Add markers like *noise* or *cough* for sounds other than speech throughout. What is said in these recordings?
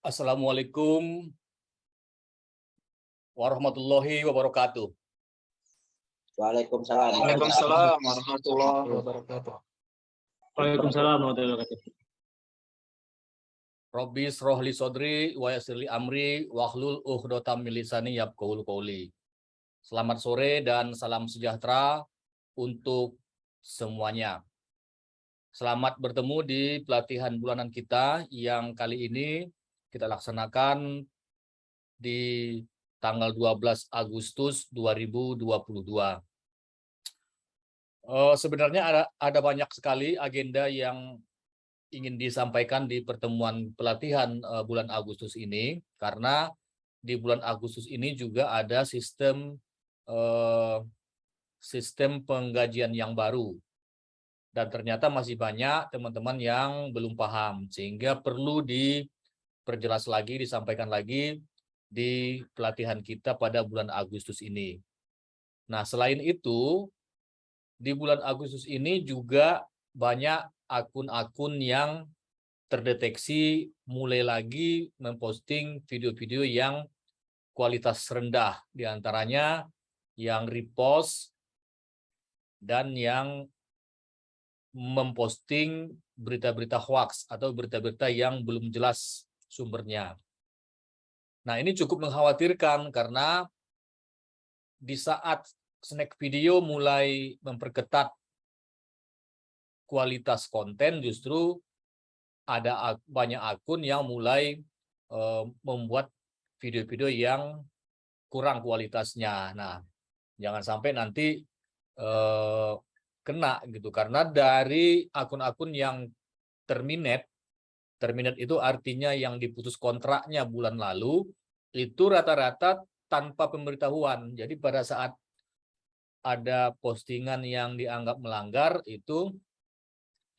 Assalamualaikum warahmatullahi wabarakatuh. Waalaikumsalam. Waalaikumsalam warahmatullahi wabarakatuh. Waalaikumsalam warahmatullahi wabarakatuh. Robbi rohli sodri wa yasirli amri wahlul uhdhatam min lisani yafqahul qawli. Selamat sore dan salam sejahtera untuk semuanya. Selamat bertemu di pelatihan bulanan kita yang kali ini kita laksanakan di tanggal 12 Agustus 2022. Uh, sebenarnya ada, ada banyak sekali agenda yang ingin disampaikan di pertemuan pelatihan uh, bulan Agustus ini, karena di bulan Agustus ini juga ada sistem uh, sistem penggajian yang baru. Dan ternyata masih banyak teman-teman yang belum paham, sehingga perlu di perjelas lagi, disampaikan lagi di pelatihan kita pada bulan Agustus ini. Nah, selain itu, di bulan Agustus ini juga banyak akun-akun yang terdeteksi mulai lagi memposting video-video yang kualitas rendah, di antaranya yang repost dan yang memposting berita-berita hoax atau berita-berita yang belum jelas sumbernya. Nah, ini cukup mengkhawatirkan karena di saat snack video mulai memperketat kualitas konten, justru ada banyak akun yang mulai uh, membuat video-video yang kurang kualitasnya. Nah, jangan sampai nanti uh, kena gitu karena dari akun-akun yang terminate Terminate itu artinya yang diputus kontraknya bulan lalu, itu rata-rata tanpa pemberitahuan. Jadi pada saat ada postingan yang dianggap melanggar, itu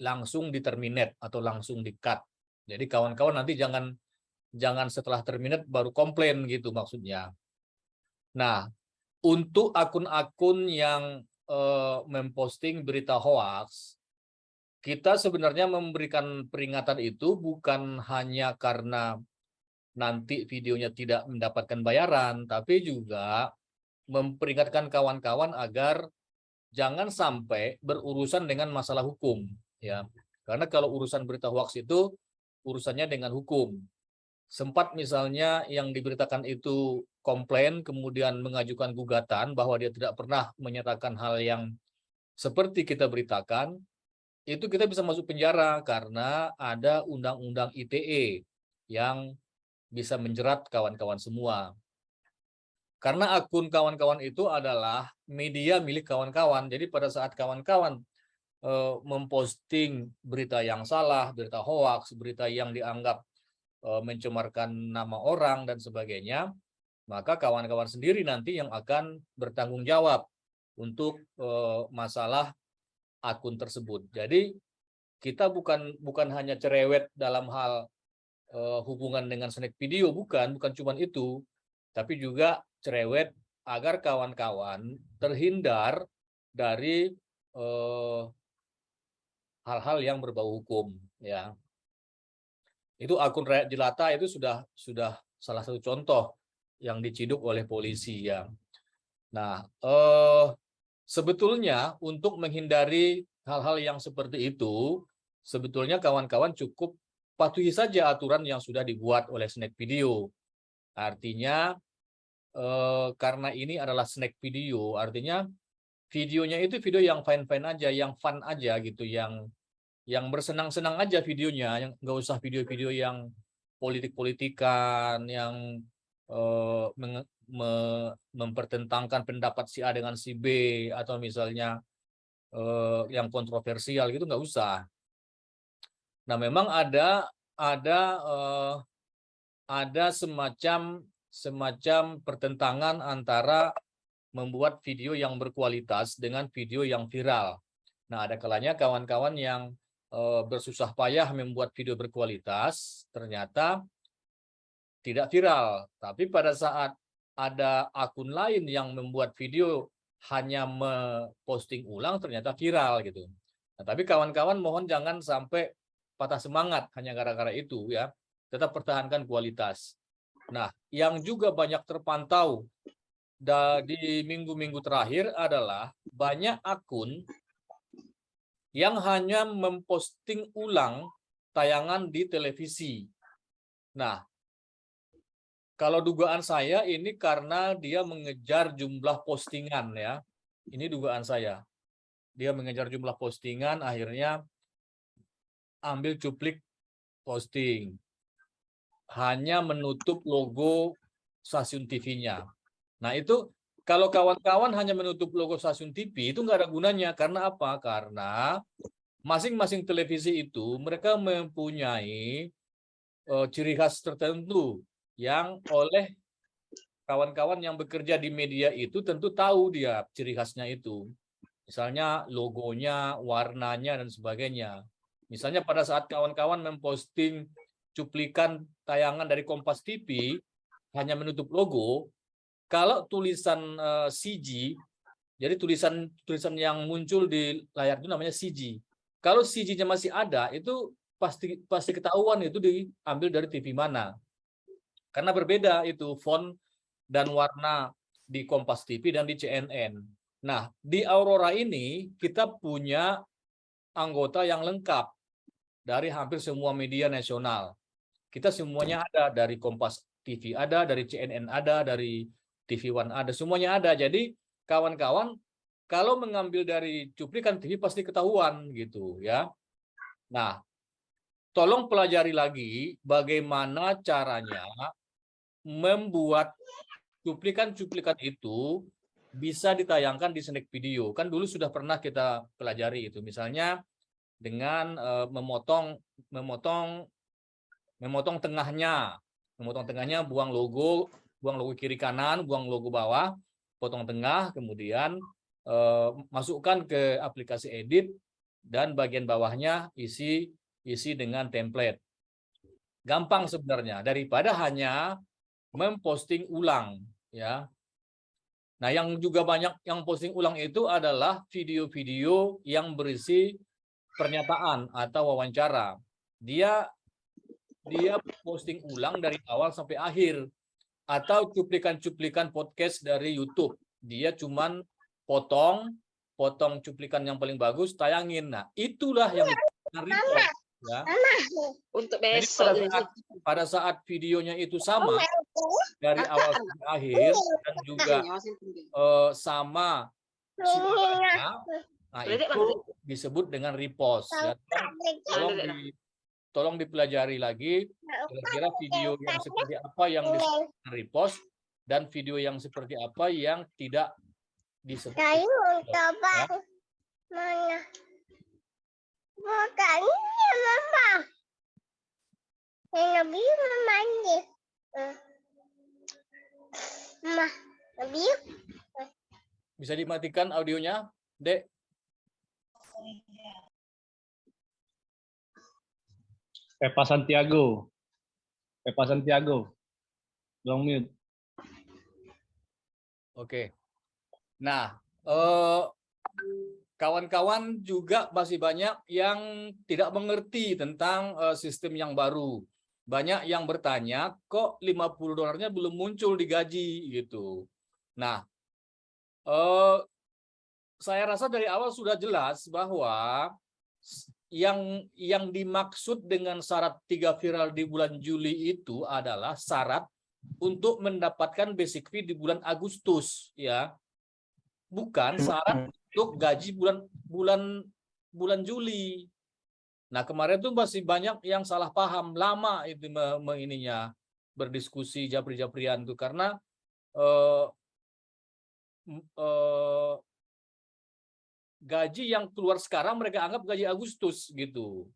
langsung diterminate atau langsung di-cut. Jadi kawan-kawan nanti jangan jangan setelah terminate baru komplain gitu maksudnya. Nah, untuk akun-akun yang uh, memposting berita hoax, kita sebenarnya memberikan peringatan itu bukan hanya karena nanti videonya tidak mendapatkan bayaran, tapi juga memperingatkan kawan-kawan agar jangan sampai berurusan dengan masalah hukum ya. Karena kalau urusan berita hoax itu urusannya dengan hukum. Sempat misalnya yang diberitakan itu komplain kemudian mengajukan gugatan bahwa dia tidak pernah menyatakan hal yang seperti kita beritakan, itu kita bisa masuk penjara karena ada undang-undang ITE yang bisa menjerat kawan-kawan semua. Karena akun kawan-kawan itu adalah media milik kawan-kawan. Jadi pada saat kawan-kawan e, memposting berita yang salah, berita hoax, berita yang dianggap e, mencemarkan nama orang dan sebagainya, maka kawan-kawan sendiri nanti yang akan bertanggung jawab untuk e, masalah akun tersebut. Jadi kita bukan bukan hanya cerewet dalam hal uh, hubungan dengan snack video, bukan, bukan cuma itu, tapi juga cerewet agar kawan-kawan terhindar dari eh, hal-hal uh, yang berbau hukum, ya. Itu akun rakyat jelata itu sudah sudah salah satu contoh yang diciduk oleh polisi, ya. Nah, uh, Sebetulnya untuk menghindari hal-hal yang seperti itu, sebetulnya kawan-kawan cukup patuhi saja aturan yang sudah dibuat oleh snack video. Artinya eh, karena ini adalah snack video, artinya videonya itu video yang fine-fine aja, yang fun aja gitu, yang yang bersenang-senang aja videonya, yang nggak usah video-video yang politik-politikan, yang eh, me mempertentangkan pendapat si A dengan si B atau misalnya eh, yang kontroversial gitu nggak usah. Nah memang ada ada eh, ada semacam semacam pertentangan antara membuat video yang berkualitas dengan video yang viral. Nah ada kalanya kawan-kawan yang eh, bersusah payah membuat video berkualitas ternyata tidak viral. Tapi pada saat ada akun lain yang membuat video hanya memposting ulang ternyata viral gitu. Nah, tapi kawan-kawan mohon jangan sampai patah semangat hanya gara-gara itu ya. tetap pertahankan kualitas. Nah, yang juga banyak terpantau di minggu-minggu terakhir adalah banyak akun yang hanya memposting ulang tayangan di televisi. Nah, kalau dugaan saya ini karena dia mengejar jumlah postingan ya. Ini dugaan saya. Dia mengejar jumlah postingan akhirnya ambil cuplik posting. Hanya menutup logo stasiun TV-nya. Nah, itu kalau kawan-kawan hanya menutup logo stasiun TV itu nggak ada gunanya karena apa? Karena masing-masing televisi itu mereka mempunyai eh, ciri khas tertentu yang oleh kawan-kawan yang bekerja di media itu tentu tahu dia ciri khasnya itu. Misalnya logonya, warnanya dan sebagainya. Misalnya pada saat kawan-kawan memposting cuplikan tayangan dari Kompas TV hanya menutup logo, kalau tulisan eh, CG, jadi tulisan tulisan yang muncul di layar itu namanya CG. Kalau CG-nya masih ada, itu pasti pasti ketahuan itu diambil dari TV mana. Karena berbeda itu font dan warna di Kompas TV dan di CNN. Nah, di Aurora ini kita punya anggota yang lengkap dari hampir semua media nasional. Kita semuanya ada dari Kompas TV ada, dari CNN ada, dari TV One ada, semuanya ada. Jadi kawan-kawan kalau mengambil dari cuplikan TV pasti ketahuan gitu ya. Nah, tolong pelajari lagi bagaimana caranya membuat cuplikan-cuplikan itu bisa ditayangkan di snack video. Kan dulu sudah pernah kita pelajari itu. Misalnya dengan eh, memotong memotong memotong tengahnya. Memotong tengahnya buang logo, buang logo kiri kanan, buang logo bawah, potong tengah, kemudian eh, masukkan ke aplikasi edit dan bagian bawahnya isi isi dengan template. Gampang sebenarnya daripada hanya memposting ulang ya. Nah, yang juga banyak yang posting ulang itu adalah video-video yang berisi pernyataan atau wawancara. Dia dia posting ulang dari awal sampai akhir atau cuplikan-cuplikan podcast dari YouTube. Dia cuman potong potong cuplikan yang paling bagus tayangin. Nah, itulah yang repost ya. Untuk Jadi besok. pada saat, pada saat videonya itu sama dari awal sampai akhir dan juga eh, sama sumbernya, nah Berarti itu disebut dengan repost ya. Tolong, di tolong dipelajari lagi kira-kira video yang seperti apa yang disebut dengan repost dan video yang seperti apa yang tidak disebut repost, ya. mana? Bukannya mama. Yang lebih mandi. Mama, lebih Bisa dimatikan audionya, Dek? Pepa Santiago. Pepa Santiago. Long mute. Oke. Nah, eh, kawan-kawan juga masih banyak yang tidak mengerti tentang eh, sistem yang baru. Banyak yang bertanya, kok 50 dolarnya belum muncul di gaji? Gitu. Nah, eh, saya rasa dari awal sudah jelas bahwa yang yang dimaksud dengan syarat tiga viral di bulan Juli itu adalah syarat untuk mendapatkan basic fee di bulan Agustus ya. Bukan syarat untuk gaji bulan bulan bulan Juli nah kemarin tuh masih banyak yang salah paham lama itu me, me- ininya berdiskusi japri-japrian tuh karena m- eh, gaji yang keluar sekarang mereka anggap gaji Agustus gitu.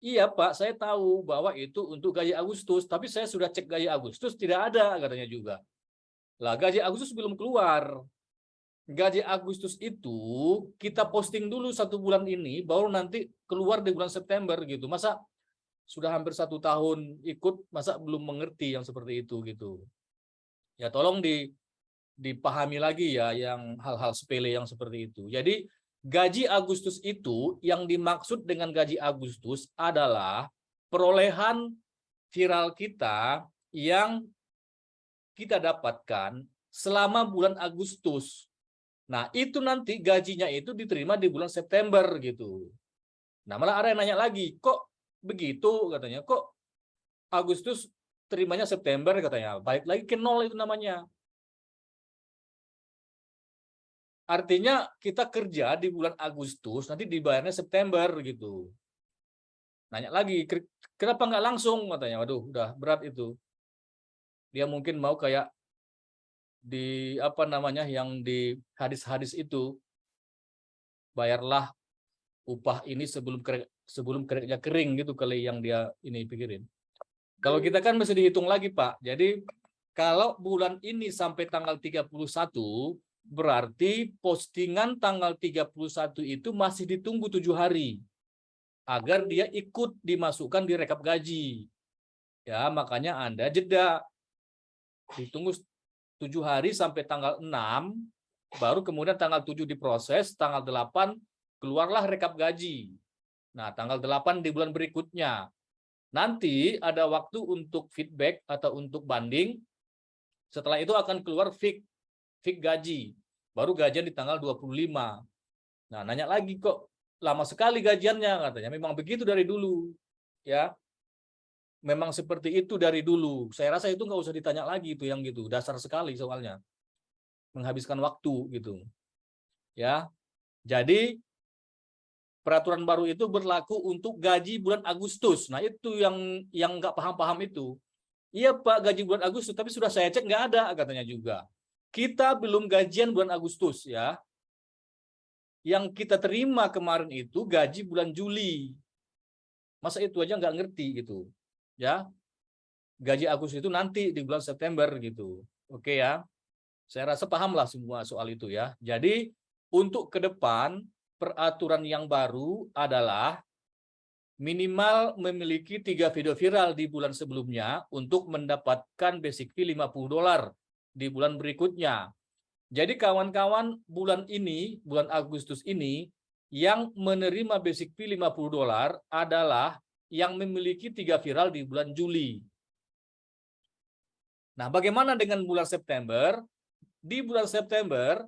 Iya Pak, saya tahu bahwa itu untuk gaji Agustus, tapi saya sudah cek gaji Agustus tidak ada katanya juga. Lah gaji Agustus belum keluar. Gaji Agustus itu kita posting dulu satu bulan ini, baru nanti keluar di bulan September gitu. Masa sudah hampir satu tahun ikut, masa belum mengerti yang seperti itu gitu. Ya tolong di dipahami lagi ya yang hal-hal sepele yang seperti itu. Jadi gaji Agustus itu yang dimaksud dengan gaji Agustus adalah perolehan viral kita yang kita dapatkan selama bulan Agustus. Nah, itu nanti gajinya itu diterima di bulan September gitu. Nah, malah ada yang nanya lagi, kok begitu katanya, kok Agustus terimanya September katanya. Balik lagi ke nol itu namanya. Artinya kita kerja di bulan Agustus, nanti dibayarnya September gitu. Nanya lagi, kenapa nggak langsung katanya. Waduh, udah berat itu. Dia mungkin mau kayak di apa namanya yang di hadis-hadis itu bayarlah upah ini sebelum kering, sebelum kering gitu kali yang dia ini pikirin. Kalau kita kan mesti dihitung lagi, Pak. Jadi kalau bulan ini sampai tanggal 31 berarti postingan tanggal 31 itu masih ditunggu tujuh hari agar dia ikut dimasukkan di rekap gaji. Ya, makanya Anda jeda. Ditunggu tujuh hari sampai tanggal 6, baru kemudian tanggal 7 diproses, tanggal 8 keluarlah rekap gaji. Nah, tanggal 8 di bulan berikutnya. Nanti ada waktu untuk feedback atau untuk banding. Setelah itu akan keluar fix fix gaji. Baru gajian di tanggal 25. Nah, nanya lagi kok lama sekali gajiannya katanya. Memang begitu dari dulu. Ya. Memang seperti itu dari dulu. Saya rasa itu nggak usah ditanya lagi itu yang gitu. Dasar sekali soalnya. Menghabiskan waktu gitu. Ya. Jadi peraturan baru itu berlaku untuk gaji bulan Agustus. Nah, itu yang yang nggak paham-paham itu. Iya, Pak, gaji bulan Agustus, tapi sudah saya cek nggak ada katanya juga. Kita belum gajian bulan Agustus ya. Yang kita terima kemarin itu gaji bulan Juli. Masa itu aja nggak ngerti gitu. Ya. Gaji Agustus itu nanti di bulan September gitu. Oke ya. Saya rasa pahamlah semua soal itu ya. Jadi untuk ke depan peraturan yang baru adalah minimal memiliki tiga video viral di bulan sebelumnya untuk mendapatkan basic fee 50 dolar di bulan berikutnya. Jadi kawan-kawan bulan ini, bulan Agustus ini, yang menerima basic fee 50 dolar adalah yang memiliki tiga viral di bulan Juli. Nah, bagaimana dengan bulan September? Di bulan September,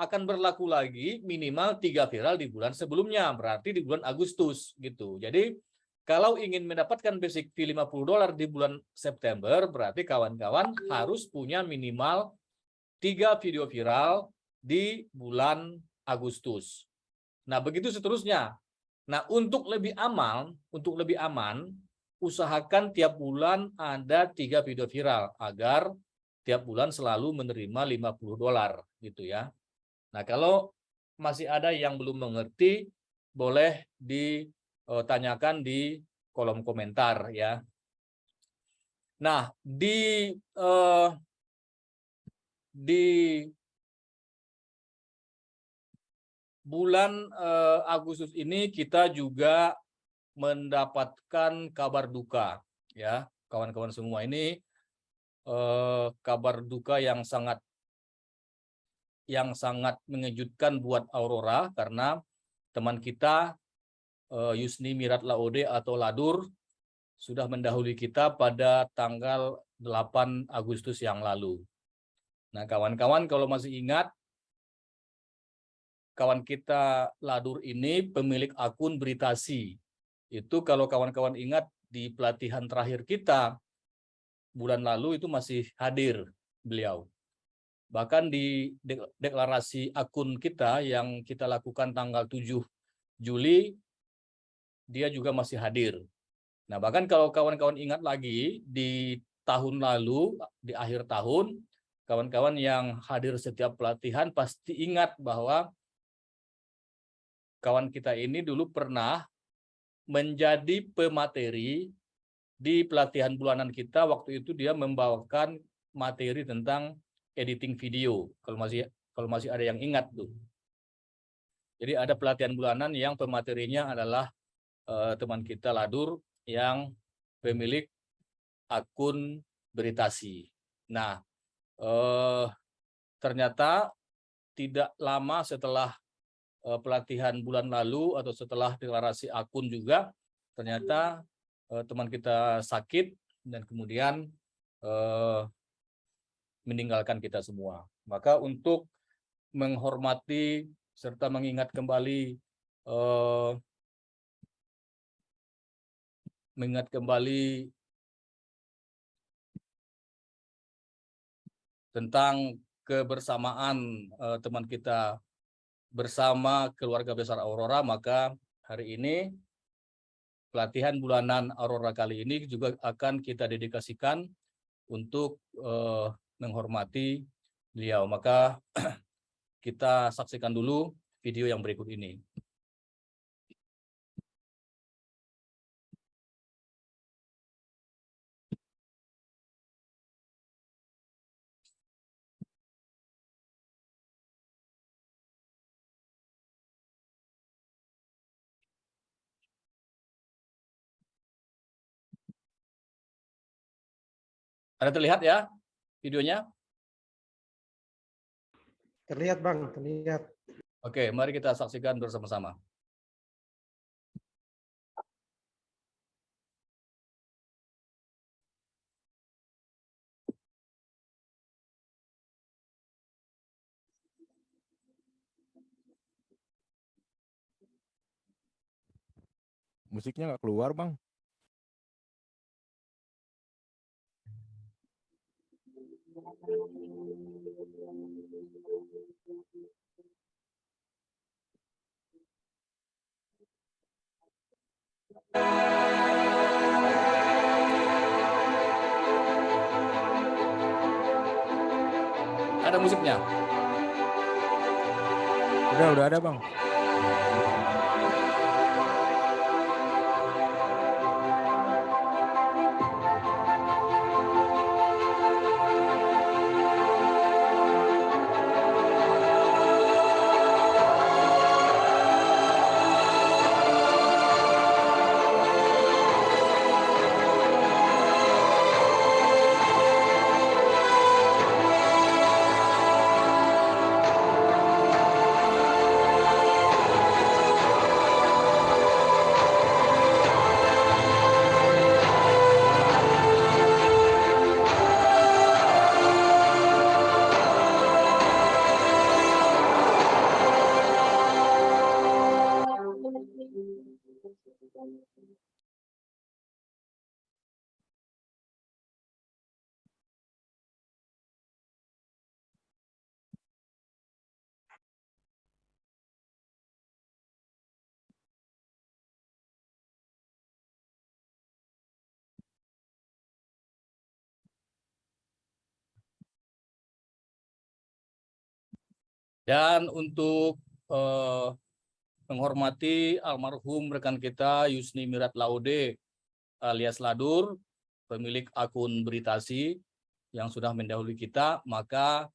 akan berlaku lagi minimal tiga viral di bulan sebelumnya, berarti di bulan Agustus gitu. Jadi kalau ingin mendapatkan basic fee 50 dolar di bulan September, berarti kawan-kawan harus punya minimal tiga video viral di bulan Agustus. Nah, begitu seterusnya. Nah, untuk lebih aman, untuk lebih aman, usahakan tiap bulan ada tiga video viral agar tiap bulan selalu menerima 50 dolar gitu ya. Nah, kalau masih ada yang belum mengerti, boleh ditanyakan di kolom komentar ya. Nah, di eh, di bulan eh, Agustus ini kita juga mendapatkan kabar duka ya, kawan-kawan semua ini eh, kabar duka yang sangat yang sangat mengejutkan buat Aurora karena teman kita uh, Yusni Mirat Laode atau Ladur sudah mendahului kita pada tanggal 8 Agustus yang lalu. Nah, kawan-kawan kalau masih ingat kawan kita Ladur ini pemilik akun Beritasi. Itu kalau kawan-kawan ingat di pelatihan terakhir kita bulan lalu itu masih hadir beliau. Bahkan di deklarasi akun kita yang kita lakukan tanggal 7 Juli, dia juga masih hadir. Nah, bahkan kalau kawan-kawan ingat lagi, di tahun lalu, di akhir tahun, kawan-kawan yang hadir setiap pelatihan pasti ingat bahwa kawan kita ini dulu pernah menjadi pemateri di pelatihan bulanan kita. Waktu itu dia membawakan materi tentang editing video kalau masih kalau masih ada yang ingat tuh. Jadi ada pelatihan bulanan yang pematerinya adalah uh, teman kita Ladur yang pemilik akun Beritasi. Nah, uh, ternyata tidak lama setelah pelatihan bulan lalu atau setelah deklarasi akun juga ternyata eh, teman kita sakit dan kemudian eh, meninggalkan kita semua. Maka untuk menghormati serta mengingat kembali eh, mengingat kembali tentang kebersamaan eh, teman kita bersama keluarga besar Aurora, maka hari ini pelatihan bulanan Aurora kali ini juga akan kita dedikasikan untuk eh, menghormati beliau. Maka *clears throat* kita saksikan dulu video yang berikut ini. Ada terlihat ya videonya? Terlihat Bang, terlihat. Oke, mari kita saksikan bersama-sama. Musiknya nggak keluar, Bang. Ada musiknya. Udah, udah ada, Bang. Dan untuk eh, menghormati almarhum rekan kita Yusni Mirat Laude alias Ladur, pemilik akun Beritasi yang sudah mendahului kita, maka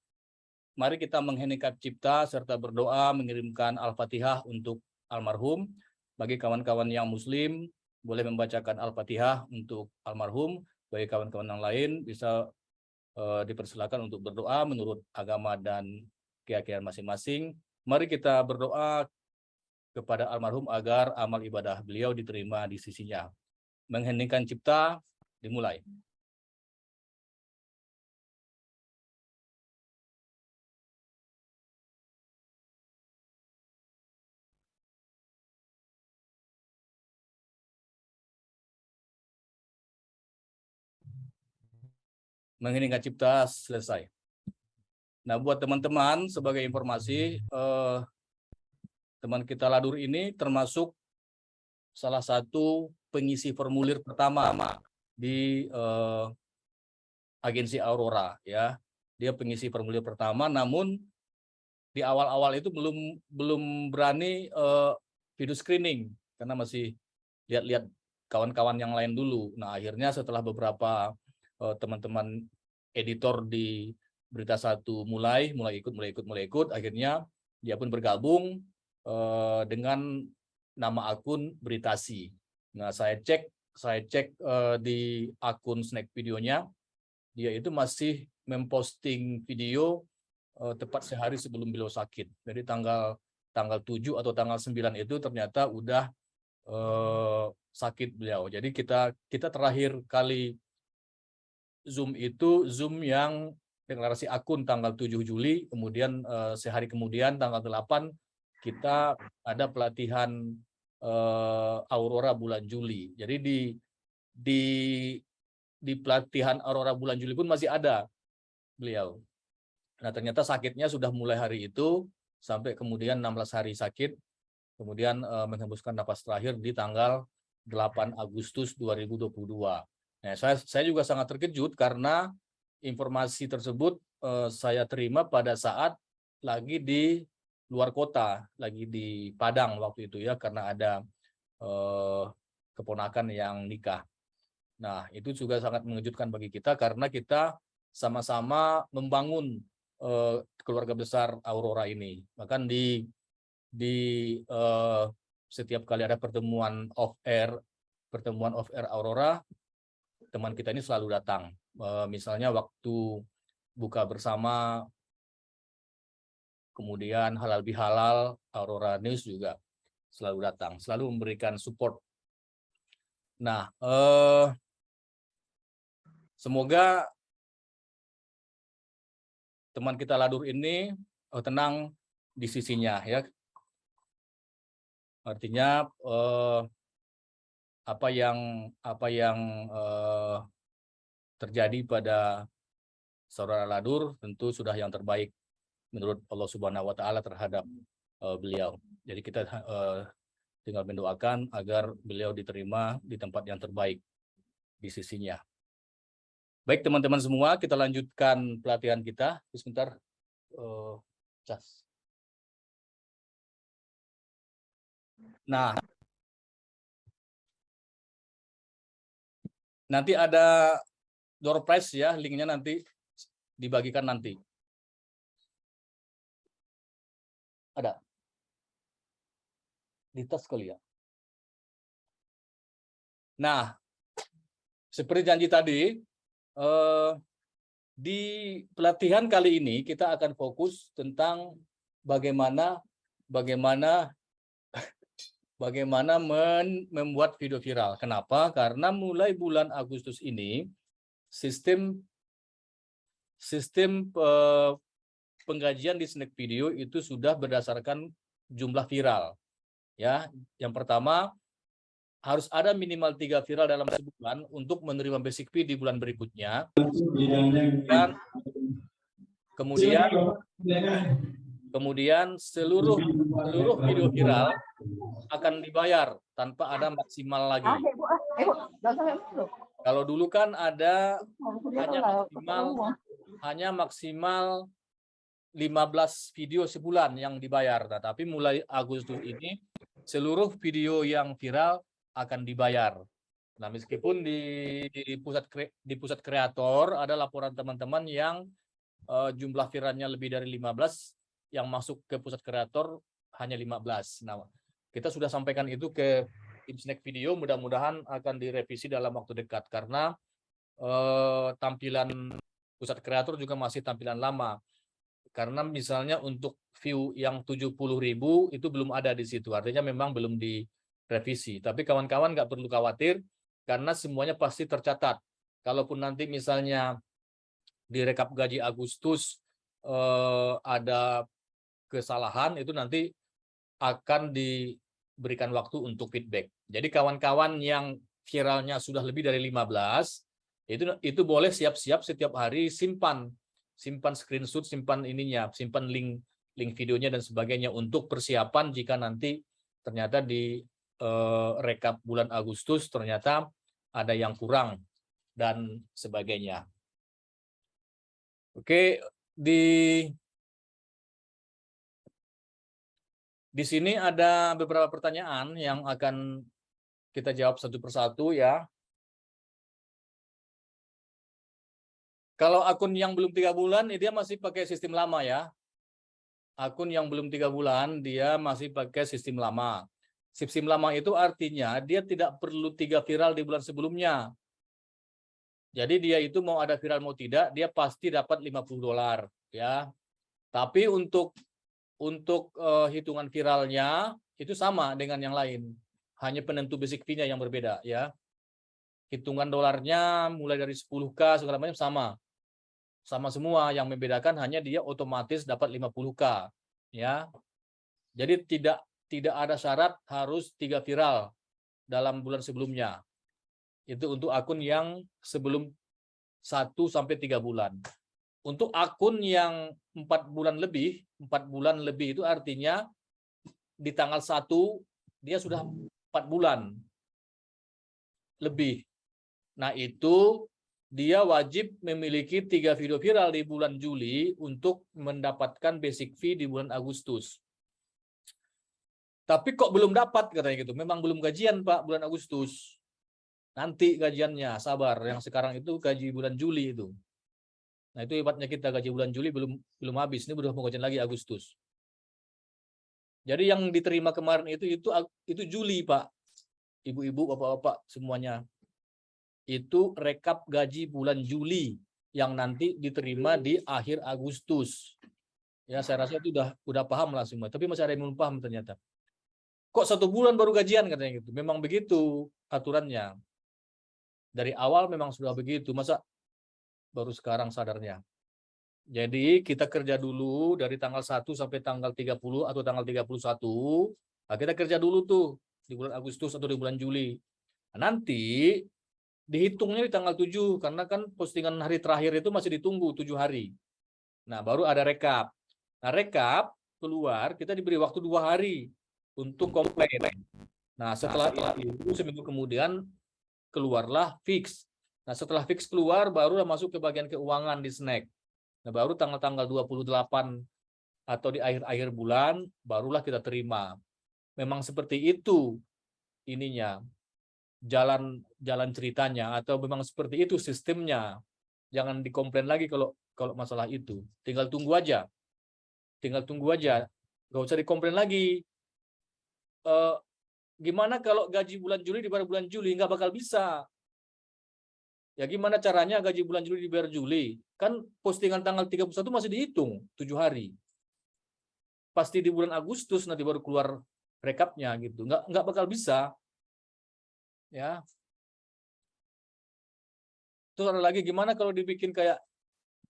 mari kita mengheningkan cipta serta berdoa mengirimkan Al-Fatihah untuk almarhum. Bagi kawan-kawan yang muslim, boleh membacakan Al-Fatihah untuk almarhum. Bagi kawan-kawan yang lain, bisa eh, dipersilakan untuk berdoa menurut agama dan keyakinan masing-masing. Mari kita berdoa kepada almarhum agar amal ibadah beliau diterima di sisinya. Mengheningkan cipta dimulai. Mengheningkan cipta selesai. Nah, buat teman-teman sebagai informasi, eh, teman kita Ladur ini termasuk salah satu pengisi formulir pertama di eh, agensi Aurora ya. Dia pengisi formulir pertama namun di awal-awal itu belum belum berani eh, video screening karena masih lihat-lihat kawan-kawan yang lain dulu. Nah, akhirnya setelah beberapa eh, teman-teman editor di berita satu mulai mulai ikut mulai ikut mulai ikut akhirnya dia pun bergabung eh, dengan nama akun Beritasi. Nah, saya cek saya cek eh, di akun snack videonya dia itu masih memposting video eh, tepat sehari sebelum beliau sakit. Jadi tanggal tanggal 7 atau tanggal 9 itu ternyata udah eh, sakit beliau. Jadi kita kita terakhir kali Zoom itu Zoom yang deklarasi akun tanggal 7 Juli, kemudian eh, sehari kemudian tanggal 8 kita ada pelatihan eh, Aurora bulan Juli. Jadi di di di pelatihan Aurora bulan Juli pun masih ada beliau. Nah, ternyata sakitnya sudah mulai hari itu sampai kemudian 16 hari sakit, kemudian eh, menghembuskan napas terakhir di tanggal 8 Agustus 2022. Nah, saya saya juga sangat terkejut karena informasi tersebut eh, saya terima pada saat lagi di luar kota, lagi di Padang waktu itu ya karena ada eh, keponakan yang nikah. Nah, itu juga sangat mengejutkan bagi kita karena kita sama-sama membangun eh, keluarga besar Aurora ini. Bahkan di di eh, setiap kali ada pertemuan off air, pertemuan off air Aurora, teman kita ini selalu datang. Eh, misalnya waktu buka bersama, kemudian halal bihalal, Aurora News juga selalu datang, selalu memberikan support. Nah, eh, semoga teman kita Ladur ini eh, tenang di sisinya ya. Artinya eh, apa yang apa yang eh, terjadi pada saudara Ladur tentu sudah yang terbaik menurut Allah Subhanahu wa taala terhadap eh, beliau. Jadi kita eh, tinggal mendoakan agar beliau diterima di tempat yang terbaik di sisinya. Baik teman-teman semua, kita lanjutkan pelatihan kita. Sebentar, uh, cas. Nah, nanti ada door prize ya, linknya nanti dibagikan nanti. Ada di tas kali ya. Nah, seperti janji tadi, eh, di pelatihan kali ini kita akan fokus tentang bagaimana bagaimana bagaimana membuat video viral. Kenapa? Karena mulai bulan Agustus ini sistem sistem eh, penggajian di snack video itu sudah berdasarkan jumlah viral. Ya, yang pertama harus ada minimal tiga viral dalam sebulan untuk menerima basic fee di bulan berikutnya. Dan kemudian kemudian seluruh seluruh video viral akan dibayar tanpa ada maksimal lagi. Kalau dulu kan ada hanya maksimal hanya maksimal 15 video sebulan yang dibayar. Nah, tapi mulai Agustus ini seluruh video yang viral akan dibayar. Nah, meskipun di, di pusat kre, di pusat kreator ada laporan teman-teman yang uh, jumlah viralnya lebih dari 15 yang masuk ke pusat kreator hanya 15. Nah, kita sudah sampaikan itu ke tim video mudah-mudahan akan direvisi dalam waktu dekat karena uh, tampilan pusat kreator juga masih tampilan lama. Karena misalnya untuk view yang 70.000 itu belum ada di situ. Artinya memang belum di revisi. Tapi kawan-kawan nggak perlu khawatir karena semuanya pasti tercatat. Kalaupun nanti misalnya di rekap gaji Agustus eh, ada kesalahan itu nanti akan diberikan waktu untuk feedback. Jadi kawan-kawan yang viralnya sudah lebih dari 15 itu itu boleh siap-siap setiap hari simpan simpan screenshot, simpan ininya, simpan link link videonya dan sebagainya untuk persiapan jika nanti ternyata di eh, rekap bulan Agustus ternyata ada yang kurang dan sebagainya. Oke, di di sini ada beberapa pertanyaan yang akan kita jawab satu persatu ya. Kalau akun yang belum tiga bulan, dia masih pakai sistem lama ya. Akun yang belum tiga bulan, dia masih pakai sistem lama. Sistem lama itu artinya dia tidak perlu tiga viral di bulan sebelumnya. Jadi dia itu mau ada viral mau tidak, dia pasti dapat 50 dolar ya. Tapi untuk untuk uh, hitungan viralnya itu sama dengan yang lain. hanya penentu basic fee-nya yang berbeda ya. Hitungan dolarnya mulai dari 10k segala macam sama. Sama semua yang membedakan hanya dia otomatis dapat 50k ya. Jadi tidak tidak ada syarat harus tiga viral dalam bulan sebelumnya. Itu untuk akun yang sebelum 1 sampai tiga bulan. Untuk akun yang empat bulan lebih, empat bulan lebih itu artinya di tanggal 1 dia sudah empat bulan lebih. Nah itu dia wajib memiliki tiga video viral di bulan Juli untuk mendapatkan basic fee di bulan Agustus. Tapi kok belum dapat katanya gitu. Memang belum gajian Pak bulan Agustus. Nanti gajiannya, sabar. Yang sekarang itu gaji bulan Juli itu. Nah itu hebatnya kita gaji bulan Juli belum belum habis. Ini udah mau gajian lagi Agustus. Jadi yang diterima kemarin itu itu itu Juli Pak. Ibu-ibu, bapak-bapak semuanya. Itu rekap gaji bulan Juli yang nanti diterima di akhir Agustus. Ya saya rasa itu udah udah paham lah semua. Tapi masih ada yang belum paham ternyata. Kok satu bulan baru gajian katanya gitu. Memang begitu aturannya. Dari awal memang sudah begitu. Masa baru sekarang sadarnya. Jadi kita kerja dulu dari tanggal 1 sampai tanggal 30 atau tanggal 31. Nah, kita kerja dulu tuh di bulan Agustus atau di bulan Juli. Nah, nanti dihitungnya di tanggal 7 karena kan postingan hari terakhir itu masih ditunggu 7 hari. Nah, baru ada rekap. Nah, rekap keluar kita diberi waktu dua hari untuk komplain. Nah, setelah itu seminggu kemudian keluarlah fix. Nah, setelah fix keluar barulah masuk ke bagian keuangan di snack. Nah, baru tanggal-tanggal 28 atau di akhir-akhir bulan barulah kita terima. Memang seperti itu ininya. Jalan jalan ceritanya atau memang seperti itu sistemnya. Jangan dikomplain lagi kalau kalau masalah itu. Tinggal tunggu aja. Tinggal tunggu aja. Gak usah dikomplain lagi. Eh, gimana kalau gaji bulan Juli dibayar bulan Juli? Nggak bakal bisa. Ya gimana caranya gaji bulan Juli dibayar Juli? Kan postingan tanggal 31 masih dihitung 7 hari. Pasti di bulan Agustus nanti baru keluar rekapnya gitu. Nggak nggak bakal bisa. Ya. Terus ada lagi gimana kalau dibikin kayak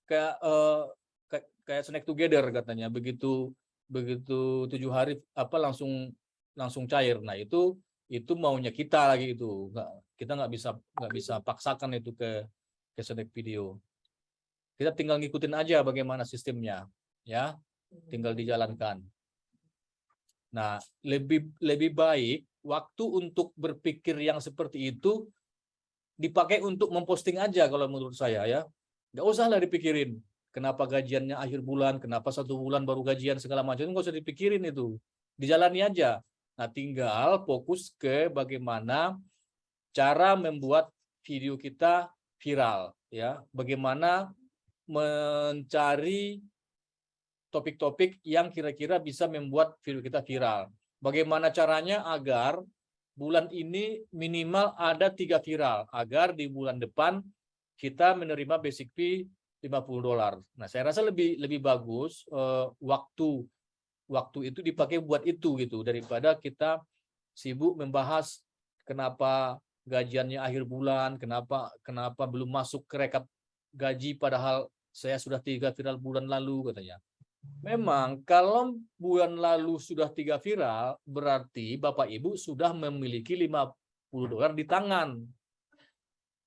kayak eh, kayak, kayak snack together katanya. Begitu begitu tujuh hari apa langsung langsung cair. Nah itu itu maunya kita lagi itu nggak kita nggak bisa nggak bisa paksakan itu ke ke snack video. Kita tinggal ngikutin aja bagaimana sistemnya ya. Tinggal dijalankan. Nah lebih lebih baik waktu untuk berpikir yang seperti itu dipakai untuk memposting aja kalau menurut saya ya. Nggak usah lah dipikirin kenapa gajiannya akhir bulan kenapa satu bulan baru gajian segala macam nggak usah dipikirin itu. Dijalani aja. Nah, tinggal fokus ke bagaimana cara membuat video kita viral, ya. Bagaimana mencari topik-topik yang kira-kira bisa membuat video kita viral. Bagaimana caranya agar bulan ini minimal ada tiga viral, agar di bulan depan kita menerima basic fee 50 dolar. Nah, saya rasa lebih lebih bagus uh, waktu waktu itu dipakai buat itu gitu daripada kita sibuk membahas kenapa gajiannya akhir bulan, kenapa kenapa belum masuk ke rekap gaji padahal saya sudah tiga viral bulan lalu katanya. Memang kalau bulan lalu sudah tiga viral berarti Bapak Ibu sudah memiliki 50 dolar di tangan.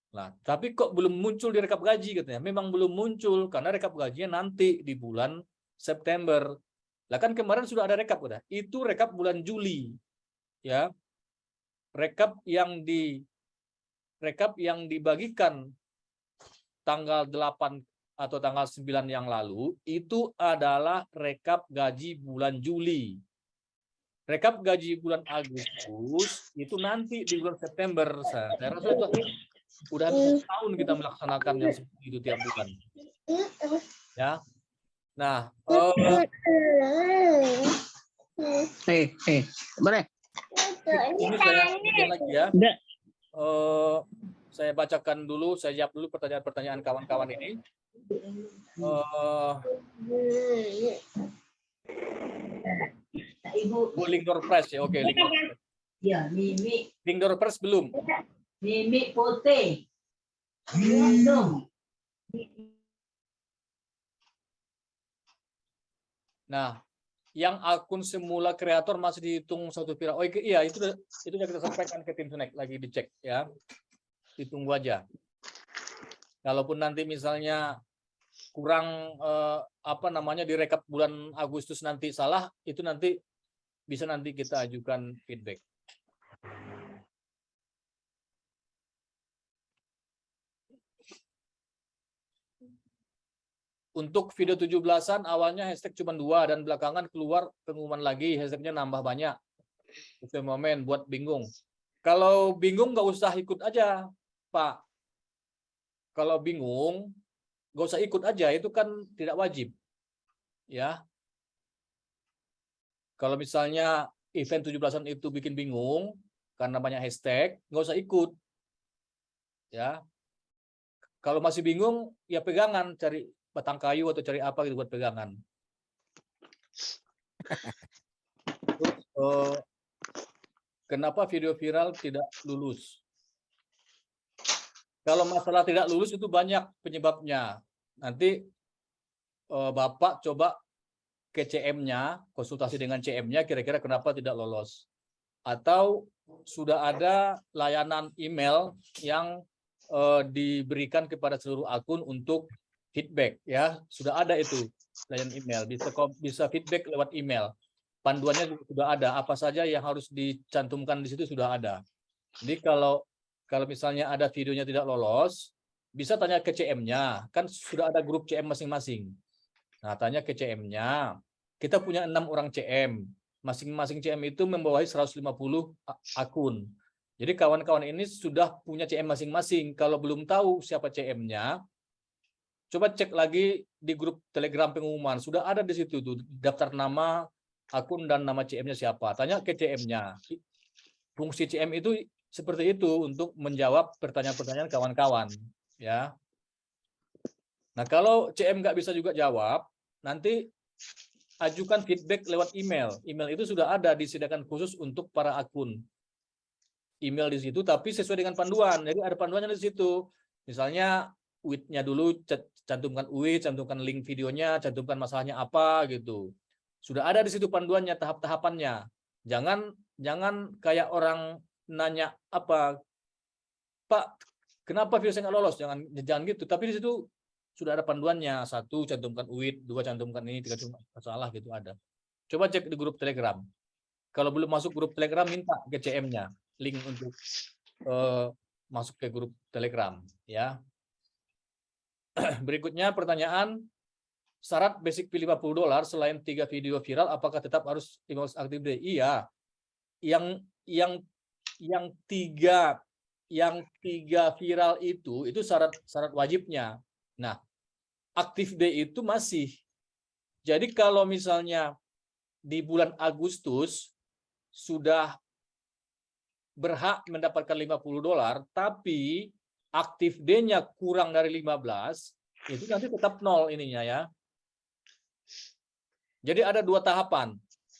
Nah, tapi kok belum muncul di rekap gaji katanya. Memang belum muncul karena rekap gajinya nanti di bulan September. Lah kan kemarin sudah ada rekap udah. Itu rekap bulan Juli. Ya. Rekap yang di rekap yang dibagikan tanggal 8 atau tanggal 9 yang lalu itu adalah rekap gaji bulan Juli. Rekap gaji bulan Agustus itu nanti di bulan September. Saya rasa itu udah tahun kita melaksanakan yang seperti itu tiap bulan. Ya, Nah, oh, Hei, hei, boleh? Ini saya lagi ya. Eh, saya bacakan dulu, saya jawab dulu pertanyaan-pertanyaan kawan-kawan ini. Eh, Bu Lingdor Press ya, oke. Lingdor Press. Ya, mimi, door first belum. mimi putih. Minum. Nah, yang akun semula kreator masih dihitung satu viral. Oh iya, itu itu sudah kita sampaikan ke tim Snack lagi dicek ya. Ditunggu aja. Kalaupun nanti misalnya kurang eh, apa namanya direkap bulan Agustus nanti salah, itu nanti bisa nanti kita ajukan feedback. Untuk video 17-an awalnya hashtag cuma dua dan belakangan keluar pengumuman lagi hashtagnya nambah banyak. Itu momen buat bingung. Kalau bingung nggak usah ikut aja, Pak. Kalau bingung nggak usah ikut aja, itu kan tidak wajib. Ya. Kalau misalnya event 17-an itu bikin bingung karena banyak hashtag, nggak usah ikut. Ya. Kalau masih bingung, ya pegangan cari batang kayu atau cari apa gitu buat pegangan. Eh, kenapa video viral tidak lulus? Kalau masalah tidak lulus itu banyak penyebabnya. Nanti eh, Bapak coba ke CM-nya, konsultasi dengan CM-nya kira-kira kenapa tidak lolos. Atau sudah ada layanan email yang eh, diberikan kepada seluruh akun untuk feedback ya. Sudah ada itu layanan email. Bisa bisa feedback lewat email. Panduannya sudah ada. Apa saja yang harus dicantumkan di situ sudah ada. Jadi kalau kalau misalnya ada videonya tidak lolos bisa tanya ke CM-nya kan sudah ada grup CM masing-masing. Nah tanya ke CM-nya kita punya enam orang CM masing-masing CM itu membawahi 150 a- akun. Jadi kawan-kawan ini sudah punya CM masing-masing. Kalau belum tahu siapa CM-nya coba cek lagi di grup Telegram pengumuman. Sudah ada di situ tuh daftar nama, akun dan nama CM-nya siapa. Tanya ke CM-nya. Fungsi CM itu seperti itu untuk menjawab pertanyaan-pertanyaan kawan-kawan, ya. Nah, kalau CM nggak bisa juga jawab, nanti ajukan feedback lewat email. Email itu sudah ada disediakan khusus untuk para akun. Email di situ tapi sesuai dengan panduan. Jadi ada panduannya di situ. Misalnya UID-nya dulu ca- cantumkan UID, cantumkan link videonya, cantumkan masalahnya apa gitu. Sudah ada di situ panduannya, tahap-tahapannya. Jangan jangan kayak orang nanya apa, Pak, kenapa video saya nggak lolos? Jangan jangan gitu. Tapi di situ sudah ada panduannya. Satu cantumkan UID, dua cantumkan ini, tiga cantumkan masalah gitu ada. Coba cek di grup Telegram. Kalau belum masuk grup Telegram, minta ke CM-nya link untuk eh, masuk ke grup Telegram, ya. *clears throat* Berikutnya pertanyaan syarat basic fee 50 dolar selain tiga video viral apakah tetap harus 15 active day? Iya. Yang yang yang tiga yang tiga viral itu itu syarat syarat wajibnya. Nah, active day itu masih. Jadi kalau misalnya di bulan Agustus sudah berhak mendapatkan 50 dolar tapi aktif D-nya kurang dari 15, itu nanti tetap nol ininya ya. Jadi ada dua tahapan.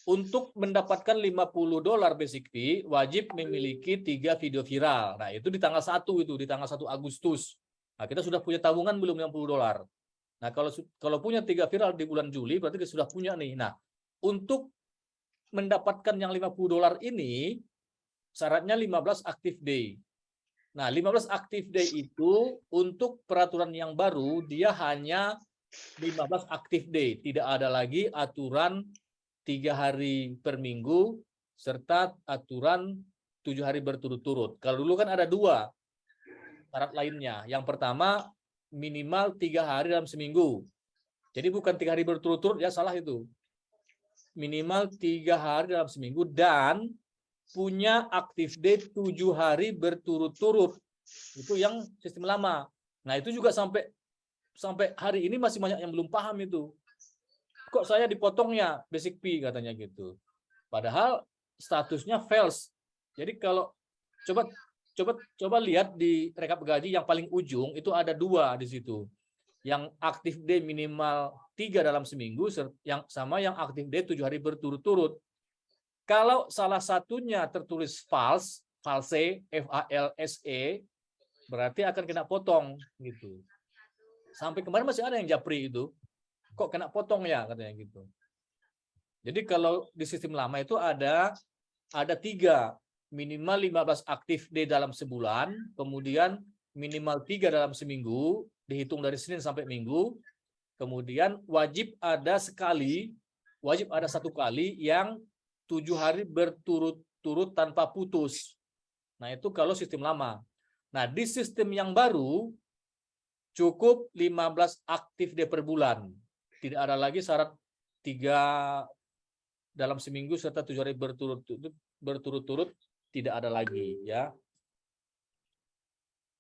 Untuk mendapatkan 50 dolar basic fee, wajib memiliki tiga video viral. Nah, itu di tanggal 1 itu, di tanggal 1 Agustus. Nah, kita sudah punya tabungan belum 50 dolar. Nah, kalau kalau punya tiga viral di bulan Juli, berarti kita sudah punya nih. Nah, untuk mendapatkan yang 50 dolar ini, syaratnya 15 active day. Nah, 15 active day itu untuk peraturan yang baru dia hanya 15 active day, tidak ada lagi aturan tiga hari per minggu serta aturan tujuh hari berturut-turut. Kalau dulu kan ada dua syarat lainnya. Yang pertama minimal tiga hari dalam seminggu. Jadi bukan tiga hari berturut-turut ya salah itu. Minimal tiga hari dalam seminggu dan punya day tujuh hari berturut-turut. Itu yang sistem lama. Nah itu juga sampai sampai hari ini masih banyak yang belum paham itu. Kok saya dipotongnya basic fee katanya gitu. Padahal statusnya fails. Jadi kalau coba coba coba lihat di rekap gaji yang paling ujung itu ada dua di situ. Yang active day minimal tiga dalam seminggu yang sama yang day tujuh hari berturut-turut. Kalau salah satunya tertulis false, false, F A L S E, berarti akan kena potong gitu. Sampai kemarin masih ada yang japri itu. Kok kena potong ya katanya gitu. Jadi kalau di sistem lama itu ada ada tiga minimal 15 aktif D dalam sebulan, kemudian minimal tiga dalam seminggu, dihitung dari Senin sampai Minggu, kemudian wajib ada sekali, wajib ada satu kali yang tujuh hari berturut-turut tanpa putus. Nah itu kalau sistem lama. Nah di sistem yang baru cukup 15 aktif D per bulan. Tidak ada lagi syarat tiga dalam seminggu serta tujuh hari berturut-turut berturut-turut tidak ada lagi ya.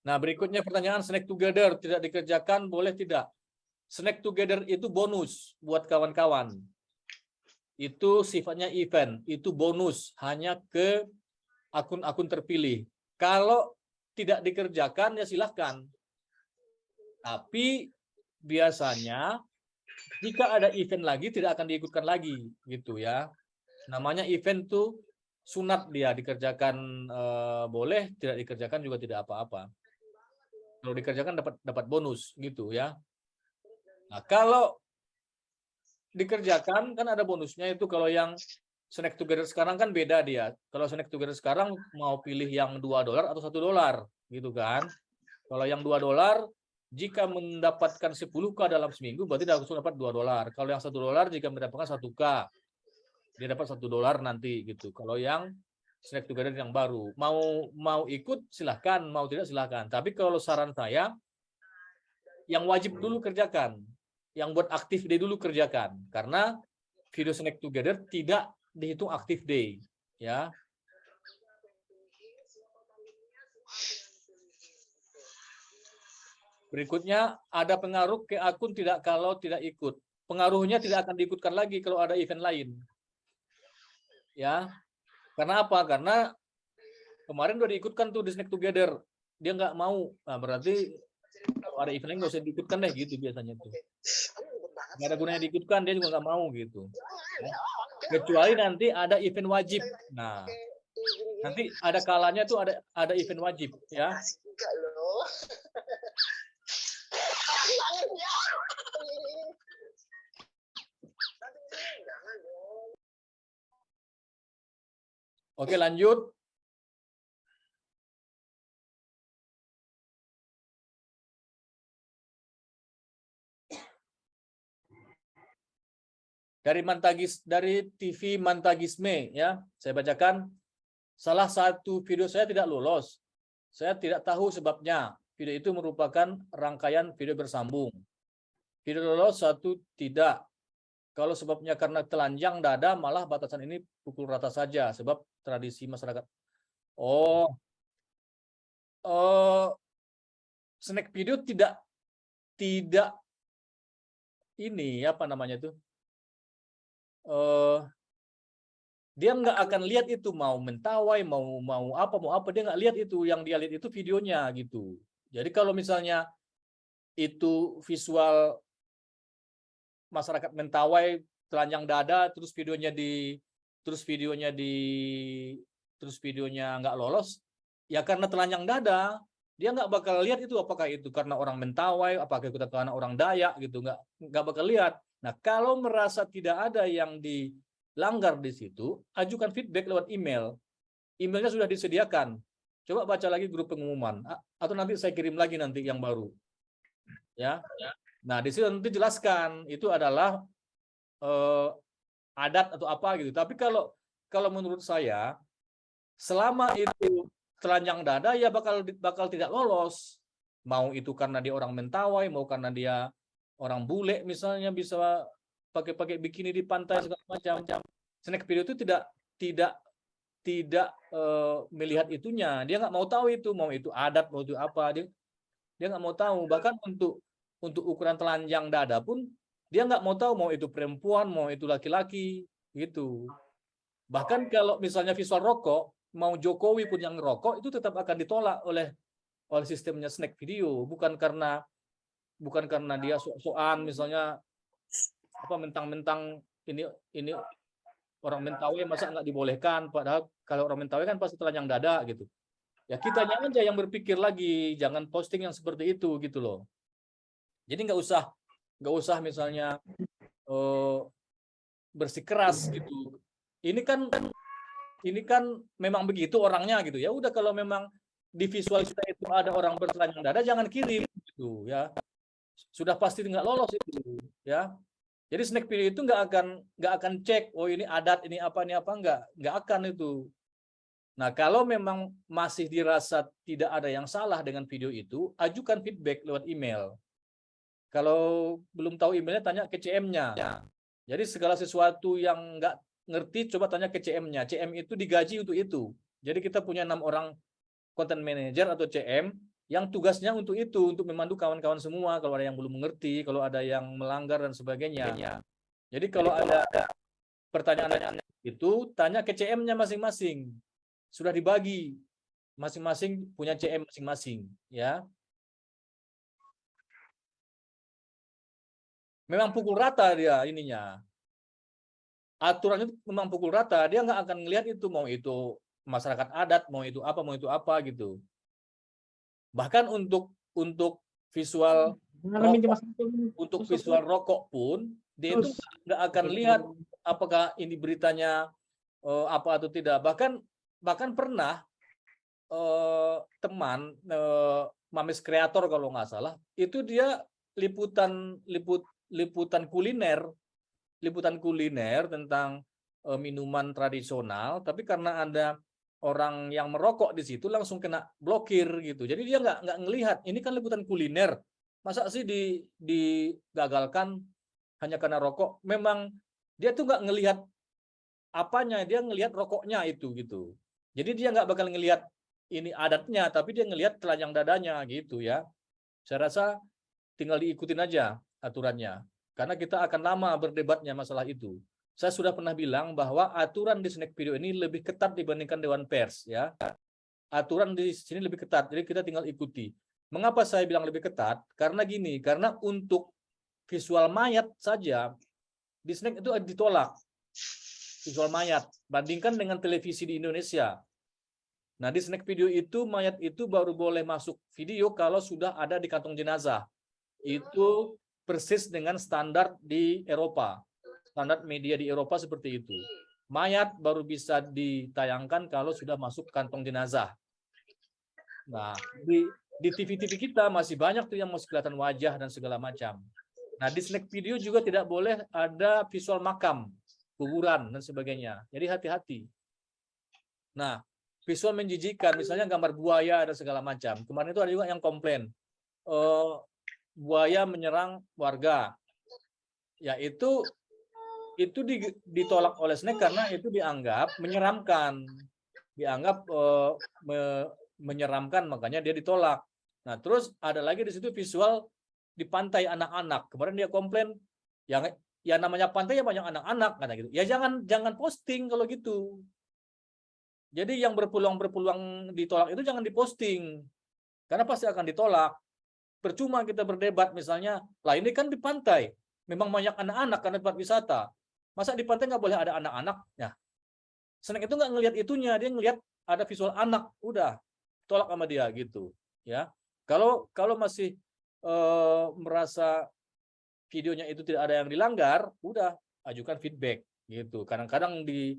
Nah berikutnya pertanyaan snack together tidak dikerjakan boleh tidak? Snack together itu bonus buat kawan-kawan. Itu sifatnya event, itu bonus hanya ke akun-akun terpilih. Kalau tidak dikerjakan ya silahkan. Tapi biasanya jika ada event lagi tidak akan diikutkan lagi gitu ya. Namanya event tuh sunat dia dikerjakan eh, boleh, tidak dikerjakan juga tidak apa-apa. Kalau dikerjakan dapat dapat bonus gitu ya. Nah, kalau dikerjakan kan ada bonusnya itu kalau yang snack together sekarang kan beda dia. Kalau snack together sekarang mau pilih yang dua dolar atau satu dolar gitu kan. Kalau yang dua dolar jika mendapatkan 10k dalam seminggu berarti langsung dapat 2 dolar. Kalau yang satu dolar jika mendapatkan 1k dia dapat satu dolar nanti gitu. Kalau yang snack together yang baru mau mau ikut silahkan, mau tidak silahkan. Tapi kalau saran saya yang wajib dulu kerjakan, yang buat aktif day dulu kerjakan karena video snack together tidak dihitung aktif day ya. Berikutnya ada pengaruh ke akun tidak kalau tidak ikut. Pengaruhnya tidak akan diikutkan lagi kalau ada event lain. Ya. Karena apa? Karena kemarin udah diikutkan tuh di Snack Together. Dia nggak mau. Nah, berarti kalau ada event lain nggak usah diikutkan deh gitu biasanya tuh. Nggak ada gunanya diikutkan, dia juga nggak mau gitu. Kecuali nanti ada event wajib. Nah, nanti ada kalanya tuh ada ada event wajib ya. Oke, lanjut. Dari Mantagis dari TV Mantagisme ya, saya bacakan salah satu video saya tidak lolos. Saya tidak tahu sebabnya. Video itu merupakan rangkaian video bersambung. Video lolos satu tidak. Kalau sebabnya karena telanjang dada, malah batasan ini pukul rata saja sebab tradisi masyarakat. Oh, oh, snack video tidak tidak ini apa namanya itu? Uh, dia nggak akan lihat itu mau mentawai mau mau apa mau apa dia nggak lihat itu yang dia lihat itu videonya gitu. Jadi kalau misalnya itu visual masyarakat mentawai telanjang dada terus videonya di terus videonya di terus videonya nggak lolos ya karena telanjang dada dia nggak bakal lihat itu apakah itu karena orang mentawai apakah itu karena orang dayak gitu nggak nggak bakal lihat nah kalau merasa tidak ada yang dilanggar di situ ajukan feedback lewat email. Emailnya sudah disediakan. Coba baca lagi grup pengumuman. Atau nanti saya kirim lagi nanti yang baru. Ya. Nah di situ nanti jelaskan itu adalah eh, adat atau apa gitu. Tapi kalau kalau menurut saya selama itu telanjang dada ya bakal bakal tidak lolos. Mau itu karena dia orang mentawai mau karena dia orang bule misalnya bisa pakai-pakai bikini di pantai segala macam. Snack video itu tidak tidak tidak uh, melihat itunya. Dia nggak mau tahu itu mau itu adat mau itu apa. Dia dia nggak mau tahu. Bahkan untuk untuk ukuran telanjang dada pun dia nggak mau tahu mau itu perempuan mau itu laki-laki gitu. Bahkan kalau misalnya visual rokok mau Jokowi pun yang ngerokok itu tetap akan ditolak oleh oleh sistemnya snack video. Bukan karena bukan karena dia sok-sokan misalnya apa mentang-mentang ini ini orang Mentawai masa nggak dibolehkan padahal kalau orang Mentawai kan pasti telanjang dada gitu. Ya kitanya aja yang berpikir lagi jangan posting yang seperti itu gitu loh. Jadi nggak usah nggak usah misalnya eh, bersikeras gitu. Ini kan ini kan memang begitu orangnya gitu. Ya udah kalau memang di visual kita itu ada orang bertelanjang dada jangan kirim gitu ya sudah pasti nggak lolos itu ya. Jadi snack video itu nggak akan nggak akan cek oh ini adat ini apa ini apa nggak nggak akan itu. Nah kalau memang masih dirasa tidak ada yang salah dengan video itu ajukan feedback lewat email. Kalau belum tahu emailnya tanya ke CM-nya jadi segala sesuatu yang nggak ngerti coba tanya ke CM-nya CM itu digaji untuk itu. Jadi kita punya enam orang content manager atau CM yang tugasnya untuk itu untuk memandu kawan-kawan semua kalau ada yang belum mengerti kalau ada yang melanggar dan sebagainya. Jadi kalau ada pertanyaan itu tanya ke CM-nya masing-masing. Sudah dibagi. Masing-masing punya CM masing-masing ya. Memang pukul rata dia ininya. Aturannya memang pukul rata. Dia nggak akan ngelihat itu mau itu masyarakat adat mau itu apa mau itu apa gitu bahkan untuk untuk visual rokok, untuk visual rokok pun dia itu nggak akan lihat apakah ini beritanya eh, apa atau tidak. Bahkan bahkan pernah eh, teman eh, Mamis kreator kalau nggak salah itu dia liputan liput liputan kuliner liputan kuliner tentang eh, minuman tradisional tapi karena ada orang yang merokok di situ langsung kena blokir gitu. Jadi dia nggak nggak ngelihat ini kan liputan kuliner. Masa sih di digagalkan hanya karena rokok? Memang dia tuh nggak ngelihat apanya, dia ngelihat rokoknya itu gitu. Jadi dia nggak bakal ngelihat ini adatnya, tapi dia ngelihat telanjang dadanya gitu ya. Saya rasa tinggal diikutin aja aturannya. Karena kita akan lama berdebatnya masalah itu saya sudah pernah bilang bahwa aturan di snack video ini lebih ketat dibandingkan Dewan Pers ya. Aturan di sini lebih ketat, jadi kita tinggal ikuti. Mengapa saya bilang lebih ketat? Karena gini, karena untuk visual mayat saja di snack itu ditolak. Visual mayat bandingkan dengan televisi di Indonesia. Nah, di snack video itu mayat itu baru boleh masuk video kalau sudah ada di kantong jenazah. Itu persis dengan standar di Eropa standar media di Eropa seperti itu. Mayat baru bisa ditayangkan kalau sudah masuk kantong jenazah. Nah, di TV-TV kita masih banyak tuh yang masih kelihatan wajah dan segala macam. Nah, di snack video juga tidak boleh ada visual makam, kuburan dan sebagainya. Jadi hati-hati. Nah, visual menjijikan, misalnya gambar buaya dan segala macam. Kemarin itu ada juga yang komplain. Uh, buaya menyerang warga. Yaitu itu ditolak oleh Snack karena itu dianggap menyeramkan, dianggap uh, me, menyeramkan, makanya dia ditolak. Nah, terus ada lagi di situ visual di pantai anak-anak. Kemarin dia komplain, yang ya namanya pantai ya banyak anak-anak, kata gitu. Ya jangan jangan posting kalau gitu. Jadi yang berpeluang-berpeluang ditolak itu jangan diposting, karena pasti akan ditolak. Percuma kita berdebat misalnya, lah ini kan di pantai, memang banyak anak-anak karena tempat wisata. Masa di pantai nggak boleh ada anak-anak? Ya. Snack itu nggak ngelihat itunya, dia ngelihat ada visual anak, udah tolak sama dia gitu. Ya. Kalau kalau masih uh, merasa videonya itu tidak ada yang dilanggar, udah ajukan feedback gitu. Kadang-kadang di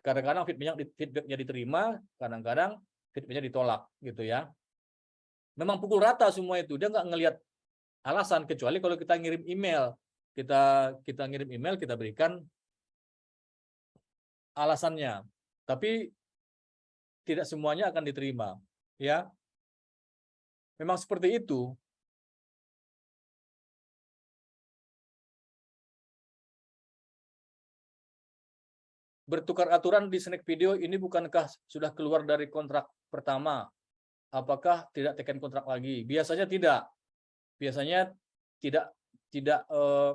kadang-kadang feedbacknya feedbacknya diterima, kadang-kadang feedbacknya ditolak gitu ya. Memang pukul rata semua itu, dia nggak ngelihat alasan kecuali kalau kita ngirim email kita kita ngirim email kita berikan alasannya. Tapi tidak semuanya akan diterima ya. Memang seperti itu. Bertukar aturan di snack video ini bukankah sudah keluar dari kontrak pertama? Apakah tidak tekan kontrak lagi? Biasanya tidak. Biasanya tidak tidak eh,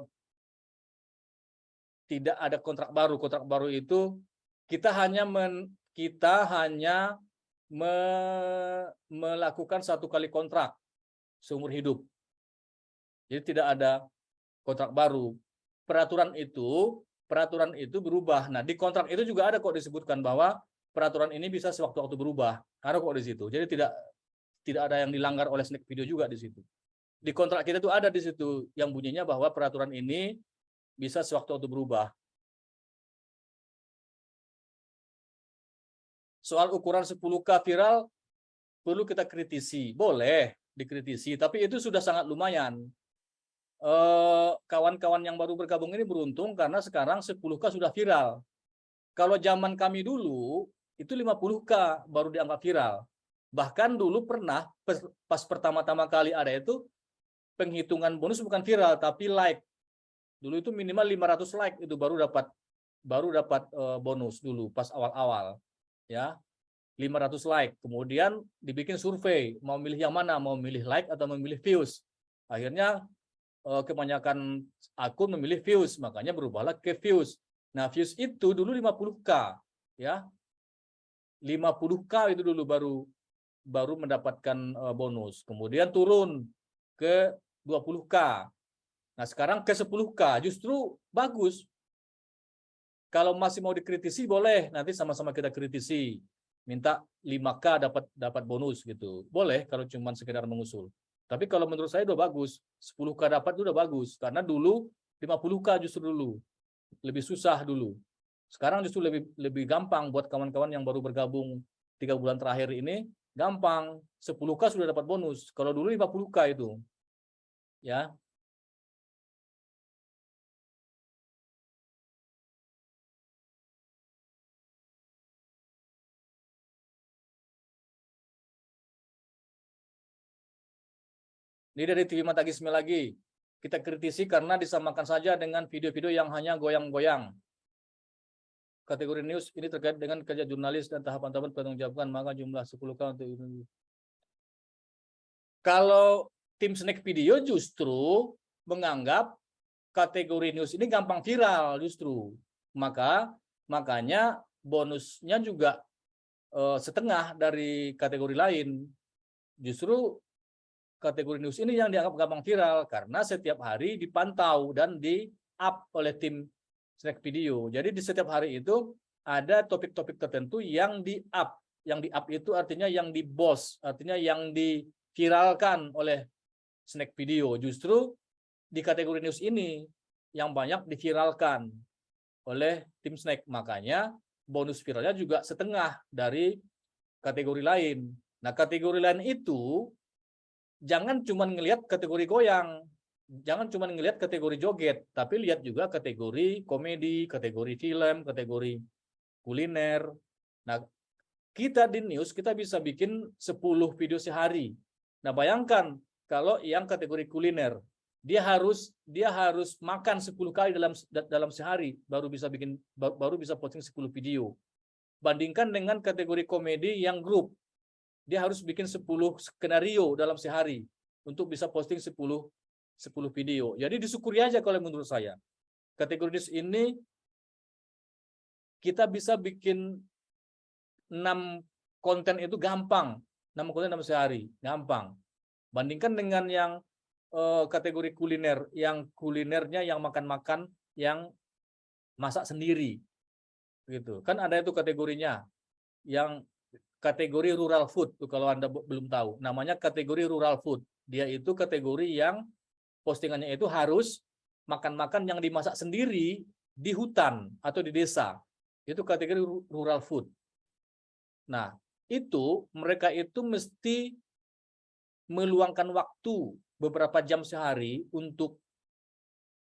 tidak ada kontrak baru. Kontrak baru itu kita hanya men, kita hanya me, melakukan satu kali kontrak seumur hidup. Jadi tidak ada kontrak baru. Peraturan itu peraturan itu berubah. Nah, di kontrak itu juga ada kok disebutkan bahwa peraturan ini bisa sewaktu-waktu berubah. Ada kok di situ. Jadi tidak tidak ada yang dilanggar oleh snack video juga di situ. Di kontrak kita itu ada di situ yang bunyinya bahwa peraturan ini bisa sewaktu-waktu berubah. Soal ukuran 10K viral perlu kita kritisi. Boleh dikritisi, tapi itu sudah sangat lumayan. Eh, Kawan-kawan yang baru bergabung ini beruntung karena sekarang 10K sudah viral. Kalau zaman kami dulu, itu 50K baru dianggap viral. Bahkan dulu pernah pas- pas pertama-tama kali ada itu penghitungan bonus bukan viral tapi like. Dulu itu minimal 500 like itu baru dapat baru dapat eh, bonus dulu pas awal-awal. Ya. 500 like. Kemudian dibikin survei, mau milih yang mana? Mau milih like atau memilih views? Akhirnya eh, kebanyakan akun memilih views, makanya berubahlah ke views. Nah, views itu dulu 50K, ya. 50K itu dulu baru baru mendapatkan eh, bonus. Kemudian turun ke 20K. Nah, sekarang ke 10K justru bagus. Kalau masih mau dikritisi boleh, nanti sama-sama kita kritisi. Minta 5K dapat dapat bonus gitu. Boleh kalau cuma sekedar mengusul. Tapi kalau menurut saya udah bagus. 10K dapat itu udah bagus karena dulu 50K justru dulu. Lebih susah dulu. Sekarang justru lebih lebih gampang buat kawan-kawan yang baru bergabung tiga bulan terakhir ini gampang 10k sudah dapat bonus kalau dulu 50k itu ya ini dari TV Mata Gismi lagi kita kritisi karena disamakan saja dengan video-video yang hanya goyang-goyang kategori news ini terkait dengan kerja jurnalis dan tahapan-tahapan pertanggungjawabkan maka jumlah 10 k untuk itu. Kalau tim snack video justru menganggap kategori news ini gampang viral justru. Maka makanya bonusnya juga eh, setengah dari kategori lain. Justru kategori news ini yang dianggap gampang viral karena setiap hari dipantau dan di up oleh tim snack video. Jadi di setiap hari itu ada topik-topik tertentu yang di up. Yang di up itu artinya yang di boss, artinya yang diviralkan oleh snack video. Justru di kategori news ini yang banyak diviralkan oleh tim snack. Makanya bonus viralnya juga setengah dari kategori lain. Nah, kategori lain itu jangan cuma ngelihat kategori goyang, jangan cuma ngelihat kategori joget, tapi lihat juga kategori komedi, kategori film, kategori kuliner. Nah, kita di news kita bisa bikin 10 video sehari. Nah, bayangkan kalau yang kategori kuliner, dia harus dia harus makan 10 kali dalam dalam sehari baru bisa bikin baru bisa posting 10 video. Bandingkan dengan kategori komedi yang grup. Dia harus bikin 10 skenario dalam sehari untuk bisa posting 10 10 video. Jadi disyukuri aja kalau menurut saya. Kategori ini kita bisa bikin 6 konten itu gampang. 6 konten dalam sehari, gampang. Bandingkan dengan yang eh, kategori kuliner, yang kulinernya yang makan-makan yang masak sendiri. Gitu. Kan ada itu kategorinya. Yang kategori rural food tuh kalau Anda belum tahu. Namanya kategori rural food. Dia itu kategori yang postingannya itu harus makan-makan yang dimasak sendiri di hutan atau di desa. Itu kategori rural food. Nah, itu mereka itu mesti meluangkan waktu beberapa jam sehari untuk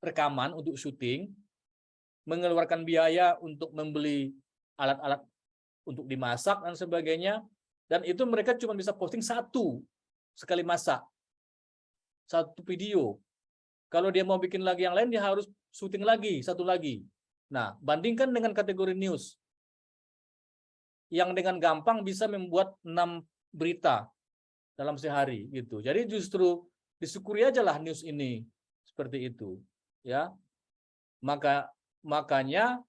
rekaman, untuk syuting, mengeluarkan biaya untuk membeli alat-alat untuk dimasak dan sebagainya, dan itu mereka cuma bisa posting satu sekali masak, satu video. Kalau dia mau bikin lagi yang lain, dia harus syuting lagi, satu lagi. Nah, bandingkan dengan kategori news. Yang dengan gampang bisa membuat enam berita dalam sehari gitu. Jadi justru disyukuri aja lah news ini seperti itu, ya. Maka makanya